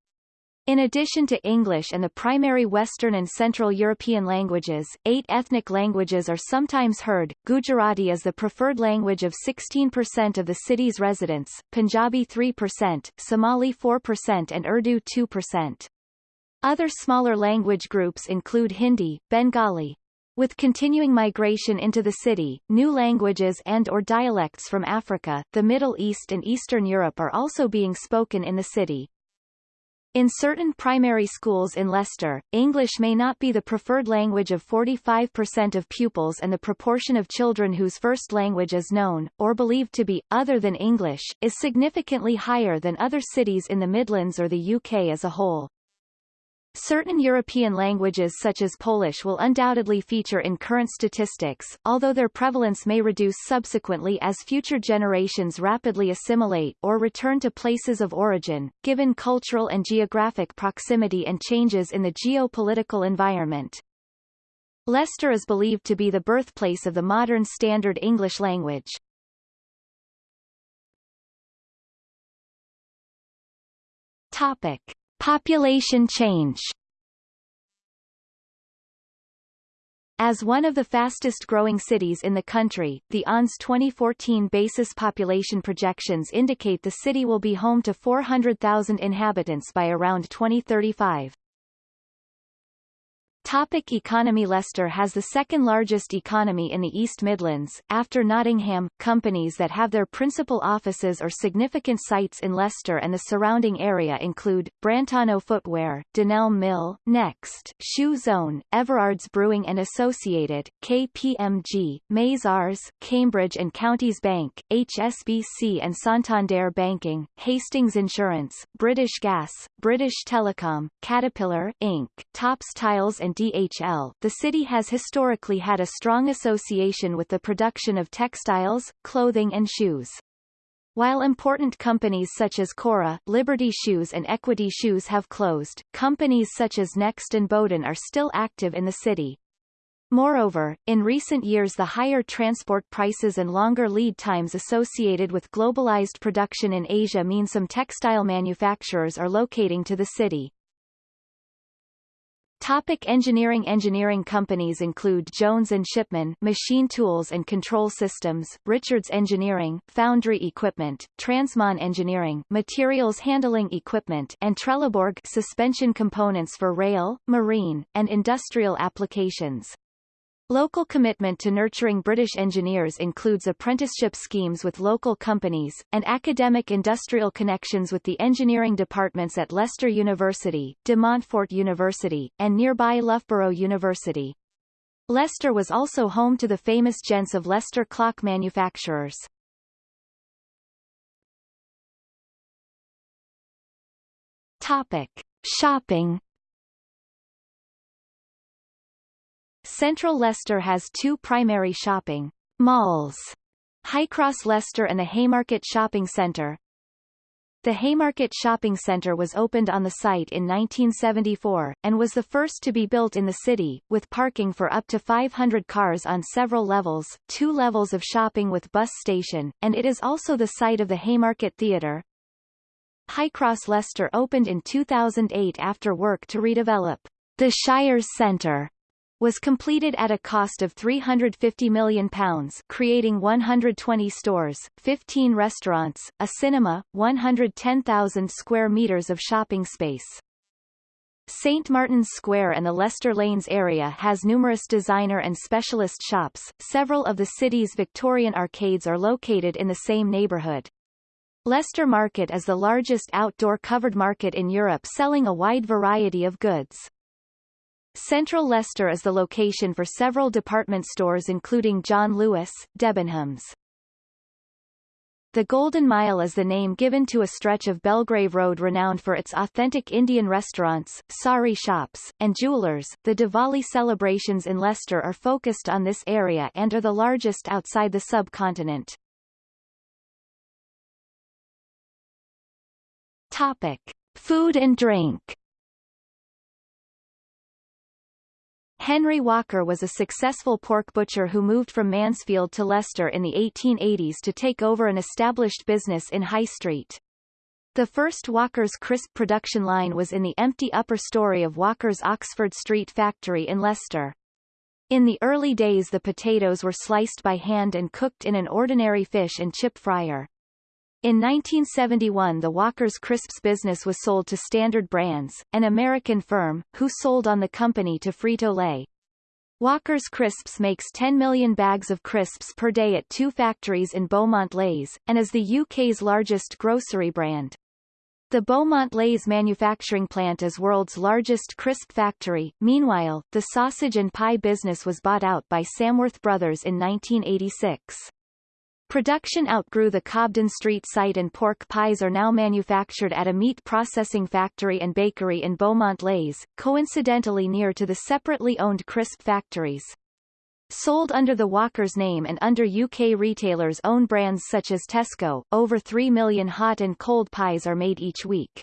In addition to English and the primary Western and Central European languages, eight ethnic languages are sometimes heard. Gujarati is the preferred language of 16% of the city's residents, Punjabi 3%, Somali 4% and Urdu 2%. Other smaller language groups include Hindi, Bengali, With continuing migration into the city, new languages and or dialects from Africa, the Middle East and Eastern Europe are also being spoken in the city. In certain primary schools in Leicester, English may not be the preferred language of 45% of pupils and the proportion of children whose first language is known, or believed to be, other than English, is significantly higher than other cities in the Midlands or the UK as a whole. Certain European languages such as Polish will undoubtedly feature in current statistics, although their prevalence may reduce subsequently as future generations rapidly assimilate or return to places of origin, given cultural and geographic proximity and changes in the geopolitical environment. Leicester is believed to be the birthplace of the modern Standard English language. Topic. Population change As one of the fastest-growing cities in the country, the ONS 2014 basis population projections indicate the city will be home to 400,000 inhabitants by around 2035. Topic economy Leicester has the second largest economy in the East Midlands, after Nottingham. Companies that have their principal offices or significant sites in Leicester and the surrounding area include, Brantano Footwear, Dunelm Mill, Next, Shoe Zone, Everard's Brewing and Associated, KPMG, Mazars, Cambridge and Counties Bank, HSBC and Santander Banking, Hastings Insurance, British Gas, British Telecom, Caterpillar, Inc., Tops Tiles and DHL, the city has historically had a strong association with the production of textiles, clothing and shoes. While important companies such as Corah, Liberty Shoes and Equity Shoes have closed, companies such as Next and Boden are still active in the city. Moreover, in recent years the higher transport prices and longer lead times associated with globalized production in Asia mean some textile manufacturers are locating to the city. Topic engineering Engineering companies include Jones Shipman Machine Tools and Control Systems, Richards Engineering, Foundry Equipment, Transmon Engineering, Materials Handling Equipment and Trelleborg Suspension Components for rail, marine, and industrial applications. Local commitment to nurturing British engineers includes apprenticeship schemes with local companies, and academic industrial connections with the engineering departments at Leicester University, De Montfort University, and nearby Loughborough University. Leicester was also home to the famous gents of Leicester clock manufacturers. Topic. Shopping Central Leicester has two primary shopping malls, Highcross Leicester and the Haymarket Shopping Centre. The Haymarket Shopping Centre was opened on the site in 1974, and was the first to be built in the city, with parking for up to 500 cars on several levels, two levels of shopping with bus station, and it is also the site of the Haymarket Theatre. Highcross Leicester opened in 2008 after work to redevelop the Shires Centre was completed at a cost of £350 million creating 120 stores, 15 restaurants, a cinema, 110,000 square metres of shopping space. St. Martin's Square and the Leicester Lanes area has numerous designer and specialist shops. Several of the city's Victorian arcades are located in the same neighbourhood. Leicester Market is the largest outdoor covered market in Europe selling a wide variety of goods. Central Leicester is the location for several department stores including John Lewis, Debenhams. The Golden Mile is the name given to a stretch of Belgrave Road renowned for its authentic Indian restaurants, sari shops, and jewelers. The Diwali celebrations in Leicester are focused on this area and are the largest outside the subcontinent. Topic: Food and drink. Henry Walker was a successful pork butcher who moved from Mansfield to Leicester in the 1880s to take over an established business in High Street. The first Walker's crisp production line was in the empty upper story of Walker's Oxford Street factory in Leicester. In the early days the potatoes were sliced by hand and cooked in an ordinary fish and chip fryer. In 1971 the Walker's Crisps business was sold to Standard Brands, an American firm, who sold on the company to Frito-Lay. Walker's Crisps makes 10 million bags of crisps per day at two factories in Beaumont Leys, and is the UK's largest grocery brand. The Beaumont Leys manufacturing plant is world's largest crisp factory. Meanwhile, the sausage and pie business was bought out by Samworth Brothers in 1986. Production outgrew the Cobden Street site and pork pies are now manufactured at a meat processing factory and bakery in Beaumont Leys, coincidentally near to the separately owned crisp factories. Sold under the Walker's name and under UK retailers' own brands such as Tesco, over 3 million hot and cold pies are made each week.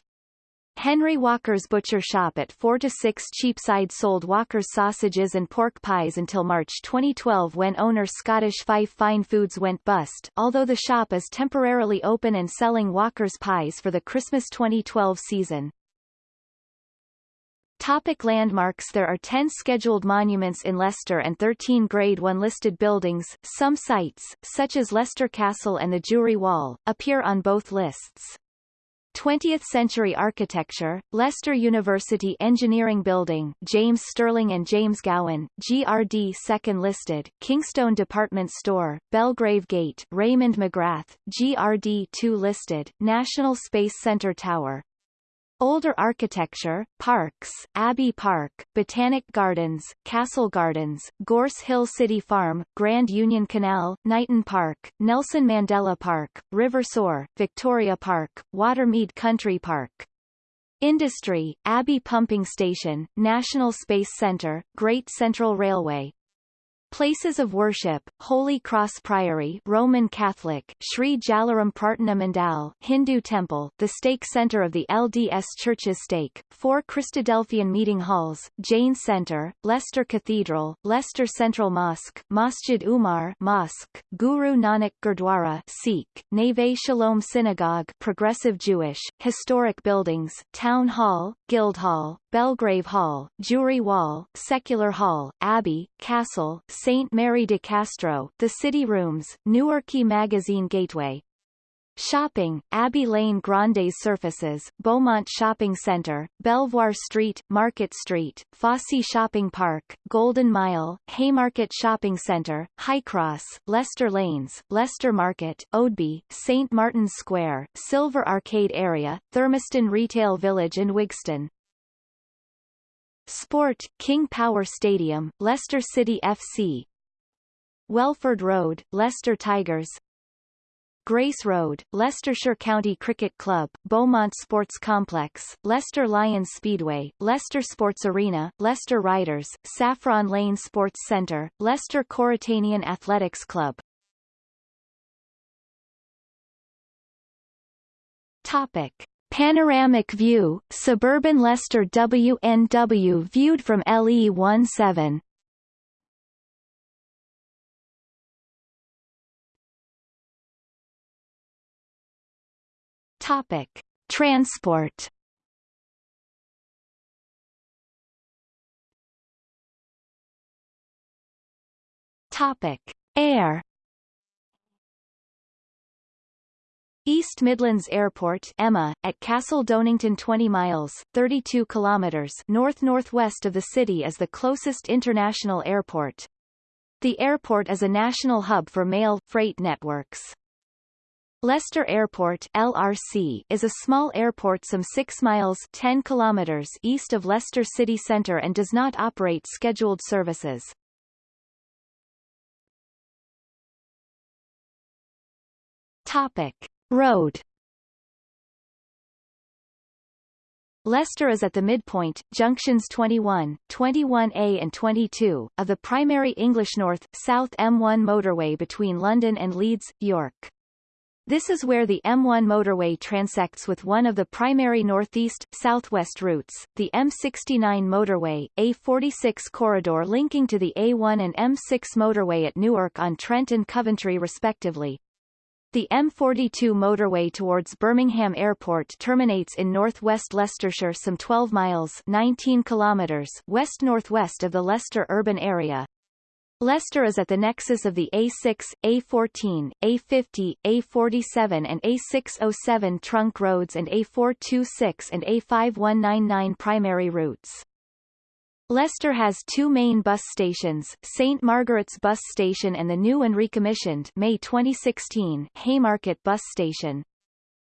Henry Walker's butcher shop at 4 to 6 Cheapside sold Walker's sausages and pork pies until March 2012 when owner Scottish Fife Fine Foods went bust, although the shop is temporarily open and selling Walker's pies for the Christmas 2012 season. Topic landmarks There are 10 scheduled monuments in Leicester and 13 Grade 1 listed buildings. Some sites, such as Leicester Castle and the Jewry Wall, appear on both lists. 20th-century architecture, Leicester University Engineering Building, James Stirling and James Gowan, GRD second listed, Kingstone Department Store, Belgrave Gate, Raymond McGrath, GRD 2 listed, National Space Center Tower, Older architecture, parks, Abbey Park, Botanic Gardens, Castle Gardens, Gorse Hill City Farm, Grand Union Canal, Knighton Park, Nelson Mandela Park, River Soar, Victoria Park, Watermead Country Park. Industry, Abbey Pumping Station, National Space Center, Great Central Railway, Places of worship, Holy Cross Priory Roman Catholic, Sri Jalaram Prarthana Mandal Hindu temple, the stake center of the LDS Church's stake, four Christadelphian meeting halls, Jain Center, Leicester Cathedral, Leicester Central Mosque, Masjid Umar Mosque, Guru Nanak Gurdwara Sikh, Neve Shalom Synagogue Progressive Jewish, historic buildings, Town Hall, Guildhall, Belgrave Hall, Jewry Wall, Secular Hall, Abbey, Castle, St. Mary de Castro, the City Rooms, Newarke Magazine Gateway, Shopping, Abbey Lane Grande's Surfaces, Beaumont Shopping Centre, Belvoir Street, Market Street, Fosse Shopping Park, Golden Mile, Haymarket Shopping Centre, Highcross, Leicester Lanes, Leicester Market, Oadby, St Martin's Square, Silver Arcade Area, Thurmaston Retail Village and Wigston. Sport, King Power Stadium, Leicester City FC Welford Road, Leicester Tigers Grace Road, Leicestershire County Cricket Club, Beaumont Sports Complex, Leicester Lions Speedway, Leicester Sports Arena, Leicester Riders, Saffron Lane Sports Centre, Leicester Coritanian Athletics Club. Topic. Panoramic view, suburban Leicester WNW viewed from LE17 Topic: Transport. Topic: Air. East Midlands Airport EMMA, at Castle Donington 20 miles 32 kilometers north-northwest of the city is the closest international airport. The airport is a national hub for mail, freight networks. Leicester Airport LRC is a small airport some 6 miles 10 kilometers east of Leicester city centre and does not operate scheduled services. Topic. Road Leicester is at the midpoint, junctions 21, 21A and 22, of the primary English North-South M1 motorway between London and Leeds, York. This is where the M1 motorway transects with one of the primary northeast-southwest routes, the M69 motorway, A46 corridor linking to the A1 and M6 motorway at Newark-on-Trent and Coventry respectively. The M42 motorway towards Birmingham Airport terminates in northwest Leicestershire some 12 miles 19 kilometers west-northwest of the Leicester urban area. Leicester is at the nexus of the A6, A14, A50, A47 and A607 trunk roads and A426 and A5199 primary routes. Leicester has two main bus stations, St Margaret's Bus Station and the new and recommissioned May 2016 Haymarket Bus Station.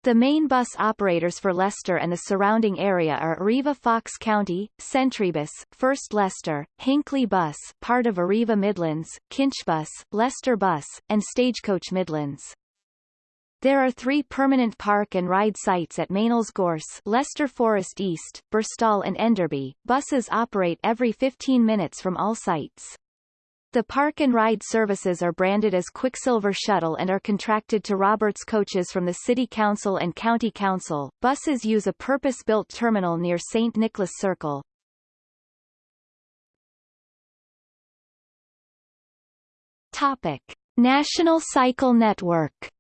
The main bus operators for Leicester and the surrounding area are Arriva Fox County, Centribus, First Leicester, Hinckley Bus part of Arriva Midlands, Kinchbus, Leicester Bus, and Stagecoach Midlands. There are three permanent park and ride sites at Meynells Gorse, Leicester Forest East, Burstall and Enderby. Buses operate every 15 minutes from all sites. The park and ride services are branded as Quicksilver Shuttle and are contracted to Roberts coaches from the City Council and County Council. Buses use a purpose-built terminal near St. Nicholas Circle. Topic. National Cycle Network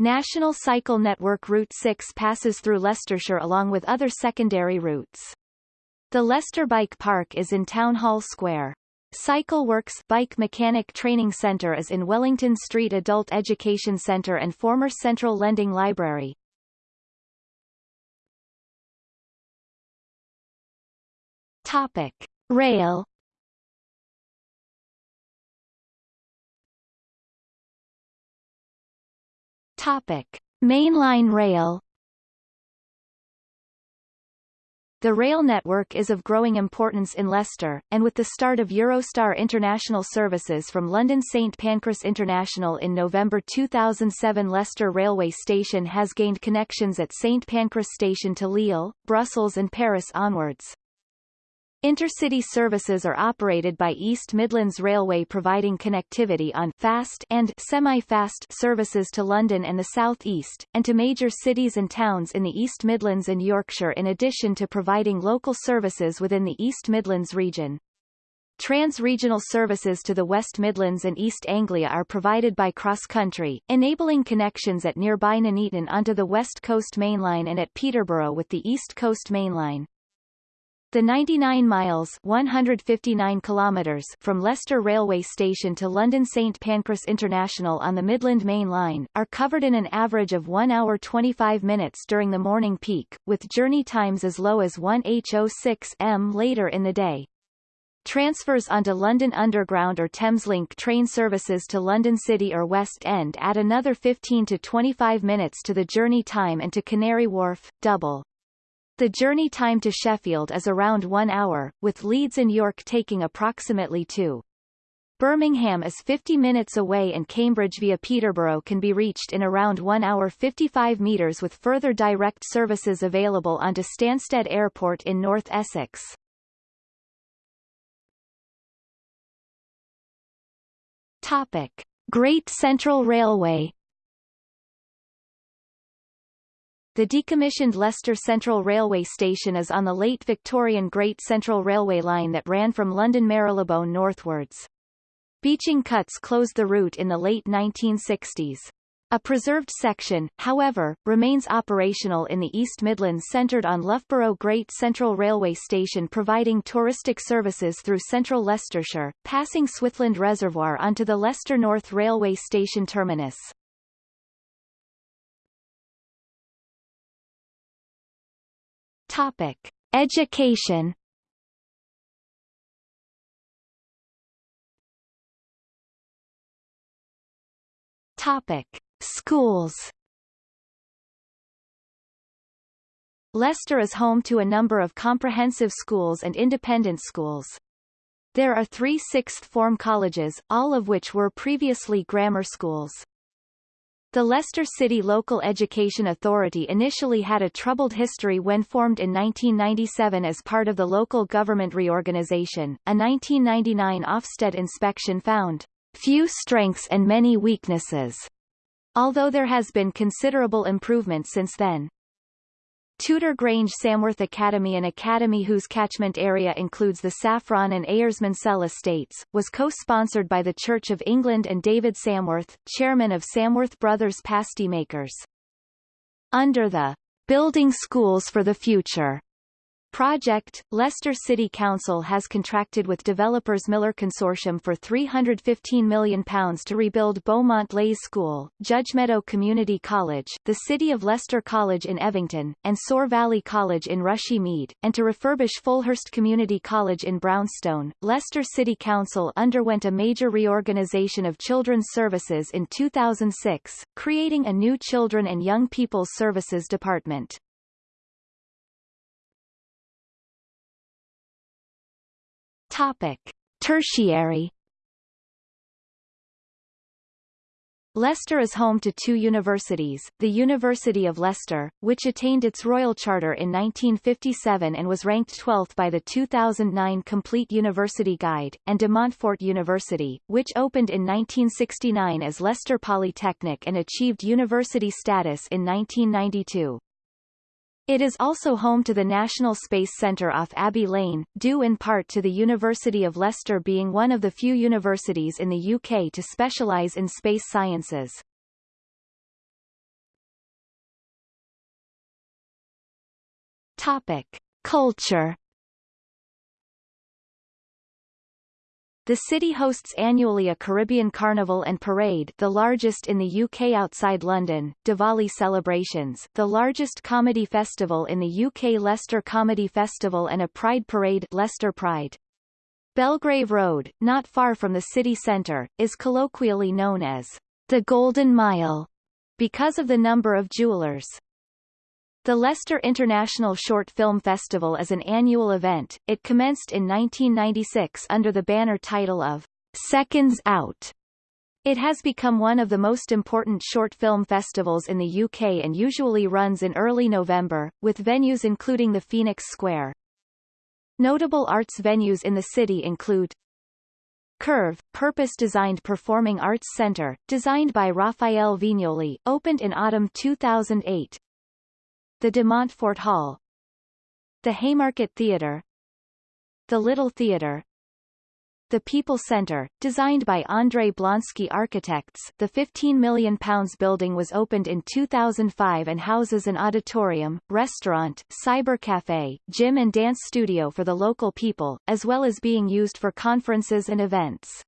National Cycle Network Route 6 passes through Leicestershire along with other secondary routes. The Leicester Bike Park is in Town Hall Square. Cycle Works Bike Mechanic Training Centre is in Wellington Street Adult Education Centre and former Central Lending Library. Topic. Rail Topic: Mainline rail. The rail network is of growing importance in Leicester, and with the start of Eurostar international services from London St Pancras International in November 2007 Leicester Railway Station has gained connections at St Pancras Station to Lille, Brussels and Paris onwards. Intercity services are operated by East Midlands Railway providing connectivity on fast and semi-fast services to London and the South East, and to major cities and towns in the East Midlands and Yorkshire in addition to providing local services within the East Midlands region. Trans-regional services to the West Midlands and East Anglia are provided by Cross Country, enabling connections at nearby Nuneaton onto the West Coast Main Line and at Peterborough with the East Coast Main Line. The 99 miles 159 kilometers from Leicester Railway Station to London St Pancras International on the Midland Main Line, are covered in an average of 1 hour 25 minutes during the morning peak, with journey times as low as 1 H06 m later in the day. Transfers onto London Underground or Thameslink train services to London City or West End add another 15 to 25 minutes to the journey time and to Canary Wharf, double. The journey time to Sheffield is around one hour, with Leeds and York taking approximately two. Birmingham is 50 minutes away and Cambridge via Peterborough can be reached in around 1 hour 55 metres with further direct services available onto Stansted Airport in North Essex. Topic. Great Central Railway The decommissioned Leicester Central Railway Station is on the late Victorian Great Central Railway line that ran from London Marylebone northwards. Beeching cuts closed the route in the late 1960s. A preserved section, however, remains operational in the East Midlands centred on Loughborough Great Central Railway Station providing touristic services through central Leicestershire, passing Swithland Reservoir onto the Leicester North Railway Station terminus. Topic: Education. Topic: Schools. Leicester is home to a number of comprehensive schools and independent schools. There are three sixth form colleges, all of which were previously grammar schools. The Leicester City Local Education Authority initially had a troubled history when formed in 1997 as part of the local government reorganisation. A 1999 Ofsted inspection found few strengths and many weaknesses, although there has been considerable improvement since then. Tudor Grange Samworth Academy an academy whose catchment area includes the Saffron and Eyres estates, was co-sponsored by the Church of England and David Samworth, chairman of Samworth Brothers Pasty Makers. Under the Building Schools for the Future Project, Leicester City Council has contracted with developers Miller Consortium for £315 million to rebuild Beaumont Leys School, Judge Meadow Community College, the City of Leicester College in Evington, and Soar Valley College in Rushy Mead, and to refurbish Fulhurst Community College in Braunstone. Leicester City Council underwent a major reorganisation of children's services in 2006, creating a new Children and Young People's Services Department. Topic. Tertiary Leicester is home to two universities, the University of Leicester, which attained its royal charter in 1957 and was ranked 12th by the 2009 Complete University Guide, and de Montfort University, which opened in 1969 as Leicester Polytechnic and achieved university status in 1992. It is also home to the National Space Centre off Abbey Lane, due in part to the University of Leicester being one of the few universities in the UK to specialise in space sciences. Topic. Culture The city hosts annually a Caribbean Carnival and Parade the largest in the UK outside London, Diwali celebrations, the largest comedy festival in the UK Leicester Comedy Festival and a Pride Parade Leicester Pride. Belgrave Road, not far from the city centre, is colloquially known as the Golden Mile because of the number of jewelers. The Leicester International Short Film Festival is an annual event. It commenced in 1996 under the banner title of Seconds Out. It has become one of the most important short film festivals in the UK and usually runs in early November, with venues including the Phoenix Square. Notable arts venues in the city include Curve, purpose-designed performing arts center, designed by Rafael Viñoly, opened in autumn 2008, the de Montfort Hall. The Haymarket Theatre. The Little Theatre. The Peepul Centre, designed by André Blonski Architects, the £15 million building was opened in 2005 and houses an auditorium, restaurant, cybercafe, gym and dance studio for the local people, as well as being used for conferences and events.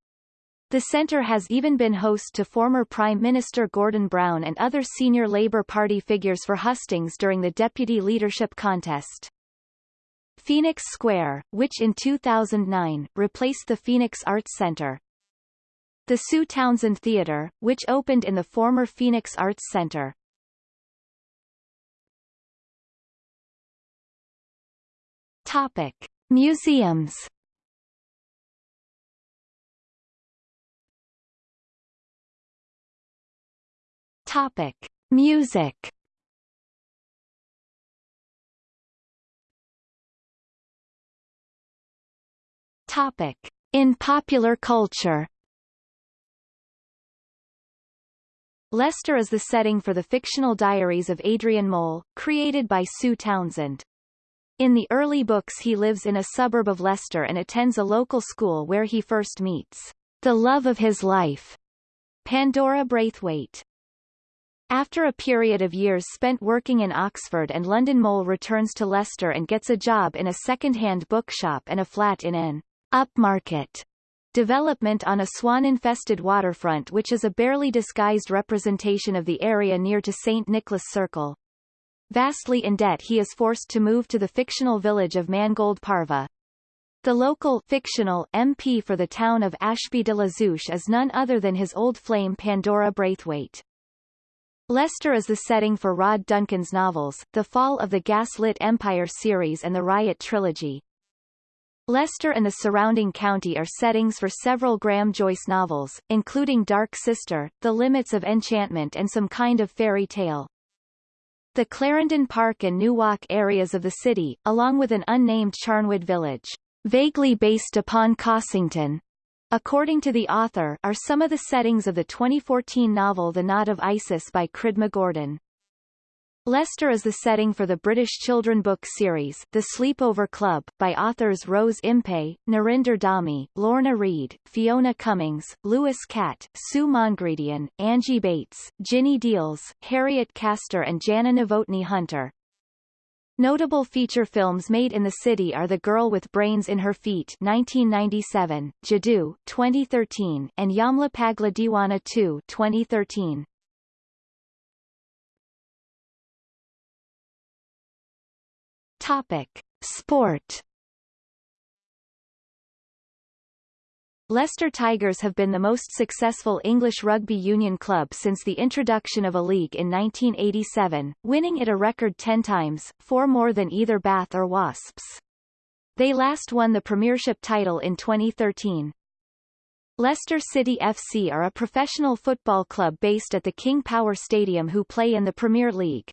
The centre has even been host to former Prime Minister Gordon Brown and other senior Labour Party figures for hustings during the deputy leadership contest. Phoenix Square, which in 2009, replaced the Phoenix Arts Centre. The Sue Townsend Theatre, which opened in the former Phoenix Arts Centre. Topic. Museums Topic: Music. Topic: In popular culture. Leicester is the setting for the fictional diaries of Adrian Mole, created by Sue Townsend. In the early books he lives in a suburb of Leicester and attends a local school where he first meets the love of his life, Pandora Braithwaite. After a period of years spent working in Oxford and London Mole returns to Leicester and gets a job in a second-hand bookshop and a flat in an upmarket development on a swan-infested waterfront which is a barely disguised representation of the area near to St. Nicholas Circle. Vastly in debt he is forced to move to the fictional village of Mangold Parva. The local fictional MP for the town of Ashby de la Zouch is none other than his old flame Pandora Braithwaite. Leicester is the setting for Rod Duncan's novels, The Fall of the Gaslit Empire series and the Riot trilogy. Leicester and the surrounding county are settings for several Graham Joyce novels, including Dark Sister, The Limits of Enchantment and some kind of fairy tale. The Clarendon Park and New Walk areas of the city, along with an unnamed Charnwood village, vaguely based upon Cossington, according to the author, are some of the settings of the 2014 novel The Knot of Isis by Cridma Gordon. Leicester is the setting for the British children book series The Sleepover Club, by authors Rose Impey, Narinder Dhami, Lorna Read, Fiona Cummings, Louis Catt, Sue Mongredien, Angie Bates, Ginny Deals, Harriet Castor and Jana Novotny Hunter. Notable feature films made in the city are The Girl with Brains in Her Feet 1997, Jadoo 2013, and Yamla Pagla Deewana 2 2013. Topic: Sport Leicester Tigers have been the most successful English rugby union club since the introduction of a league in 1987, winning it a record 10 times, four more than either Bath or Wasps. They last won the Premiership title in 2013. Leicester City FC are a professional football club based at the King Power Stadium who play in the Premier League.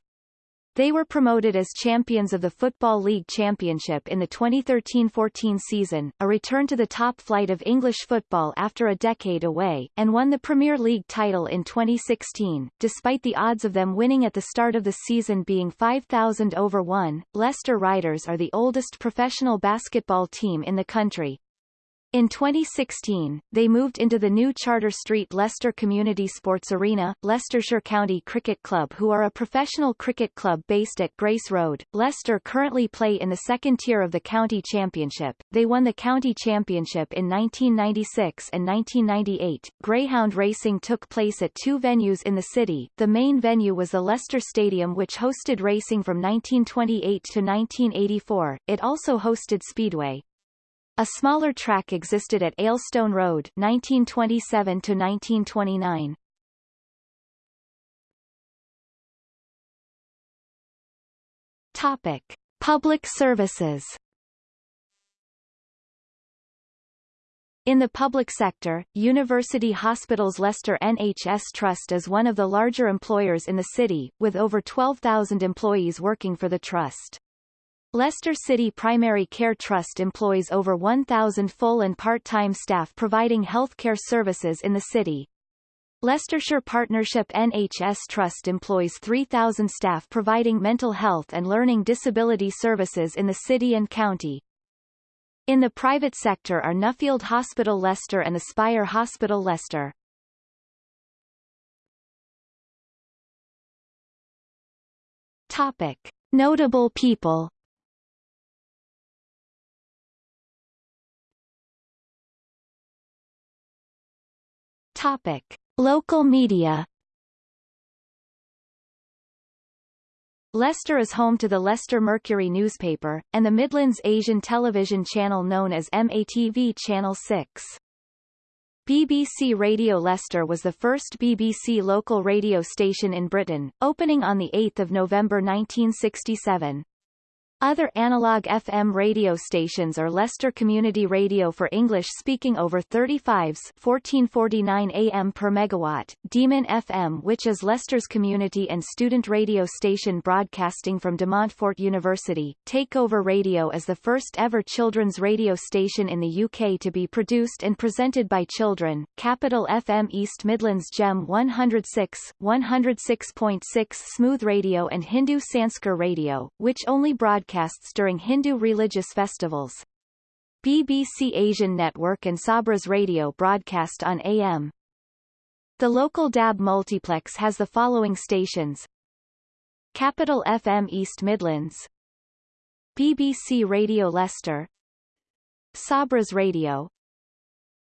They were promoted as champions of the Football League Championship in the 2013-14 season, a return to the top flight of English football after a decade away, and won the Premier League title in 2016. Despite the odds of them winning at the start of the season being 5,000 over 1, Leicester Riders are the oldest professional basketball team in the country, in 2016, they moved into the new Charter Street Leicester Community Sports Arena, Leicestershire County Cricket Club who are a professional cricket club based at Grace Road. Leicester currently play in the second tier of the county championship. They won the county championship in 1996 and 1998. Greyhound racing took place at two venues in the city. The main venue was the Leicester Stadium which hosted racing from 1928 to 1984. It also hosted Speedway. A smaller track existed at Aylstone Road 1927 to 1929. Topic: Public services. In the public sector, University Hospitals Leicester NHS Trust is one of the larger employers in the city, with over 12,000 employees working for the trust. Leicester City Primary Care Trust employs over 1,000 full and part-time staff providing healthcare services in the city. Leicestershire Partnership NHS Trust employs 3,000 staff providing mental health and learning disability services in the city and county. In the private sector are Nuffield Hospital Leicester and the Spire Hospital Leicester. Topic. Notable people Topic: Local media. Leicester is home to the Leicester Mercury newspaper, and the Midlands Asian television channel known as MATV Channel 6. BBC Radio Leicester was the first BBC local radio station in Britain, opening on 8 November 1967. Other analog FM radio stations are Leicester Community Radio for English-speaking over 35s 1449 AM per megawatt, Demon FM which is Leicester's community and student radio station broadcasting from De Montfort University, Takeover Radio is the first ever children's radio station in the UK to be produced and presented by children, Capital FM East Midlands Gem 106, 106.6 Smooth Radio and Hindu Sanskar Radio, which only broadcast broadcasts during Hindu religious festivals. BBC Asian Network and Sabras Radio broadcast on AM. The local DAB multiplex has the following stations. Capital FM East Midlands. BBC Radio Leicester. Sabras Radio.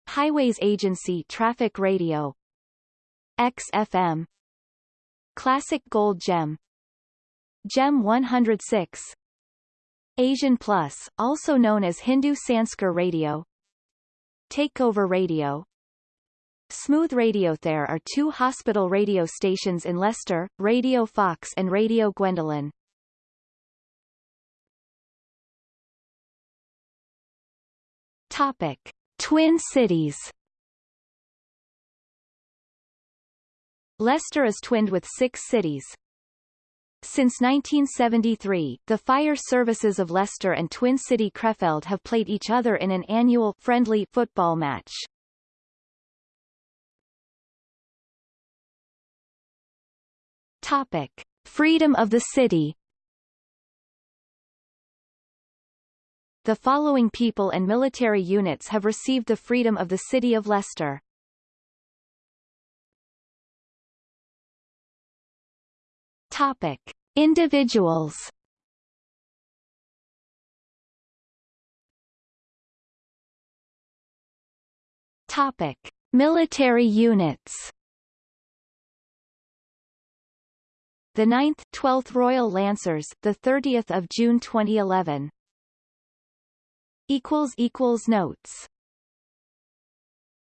Highways Agency Traffic Radio. XFM Classic Gold Gem. Gem 106 Asian Plus, also known as Hindu Sanskar Radio. Takeover Radio. Smooth Radio. There are two hospital radio stations in Leicester, Radio Fox and Radio Gwendolen. Topic. Twin Cities. Leicester is twinned with six cities, since 1973, the fire services of Leicester and Twin City Krefeld have played each other in an annual friendly football match. Topic: Freedom of the city. The following people and military units have received the freedom of the city of Leicester. Topic: Individuals. Topic: Military units. The 9th 12th Royal Lancers, the 30th of June 2011. equals equals notes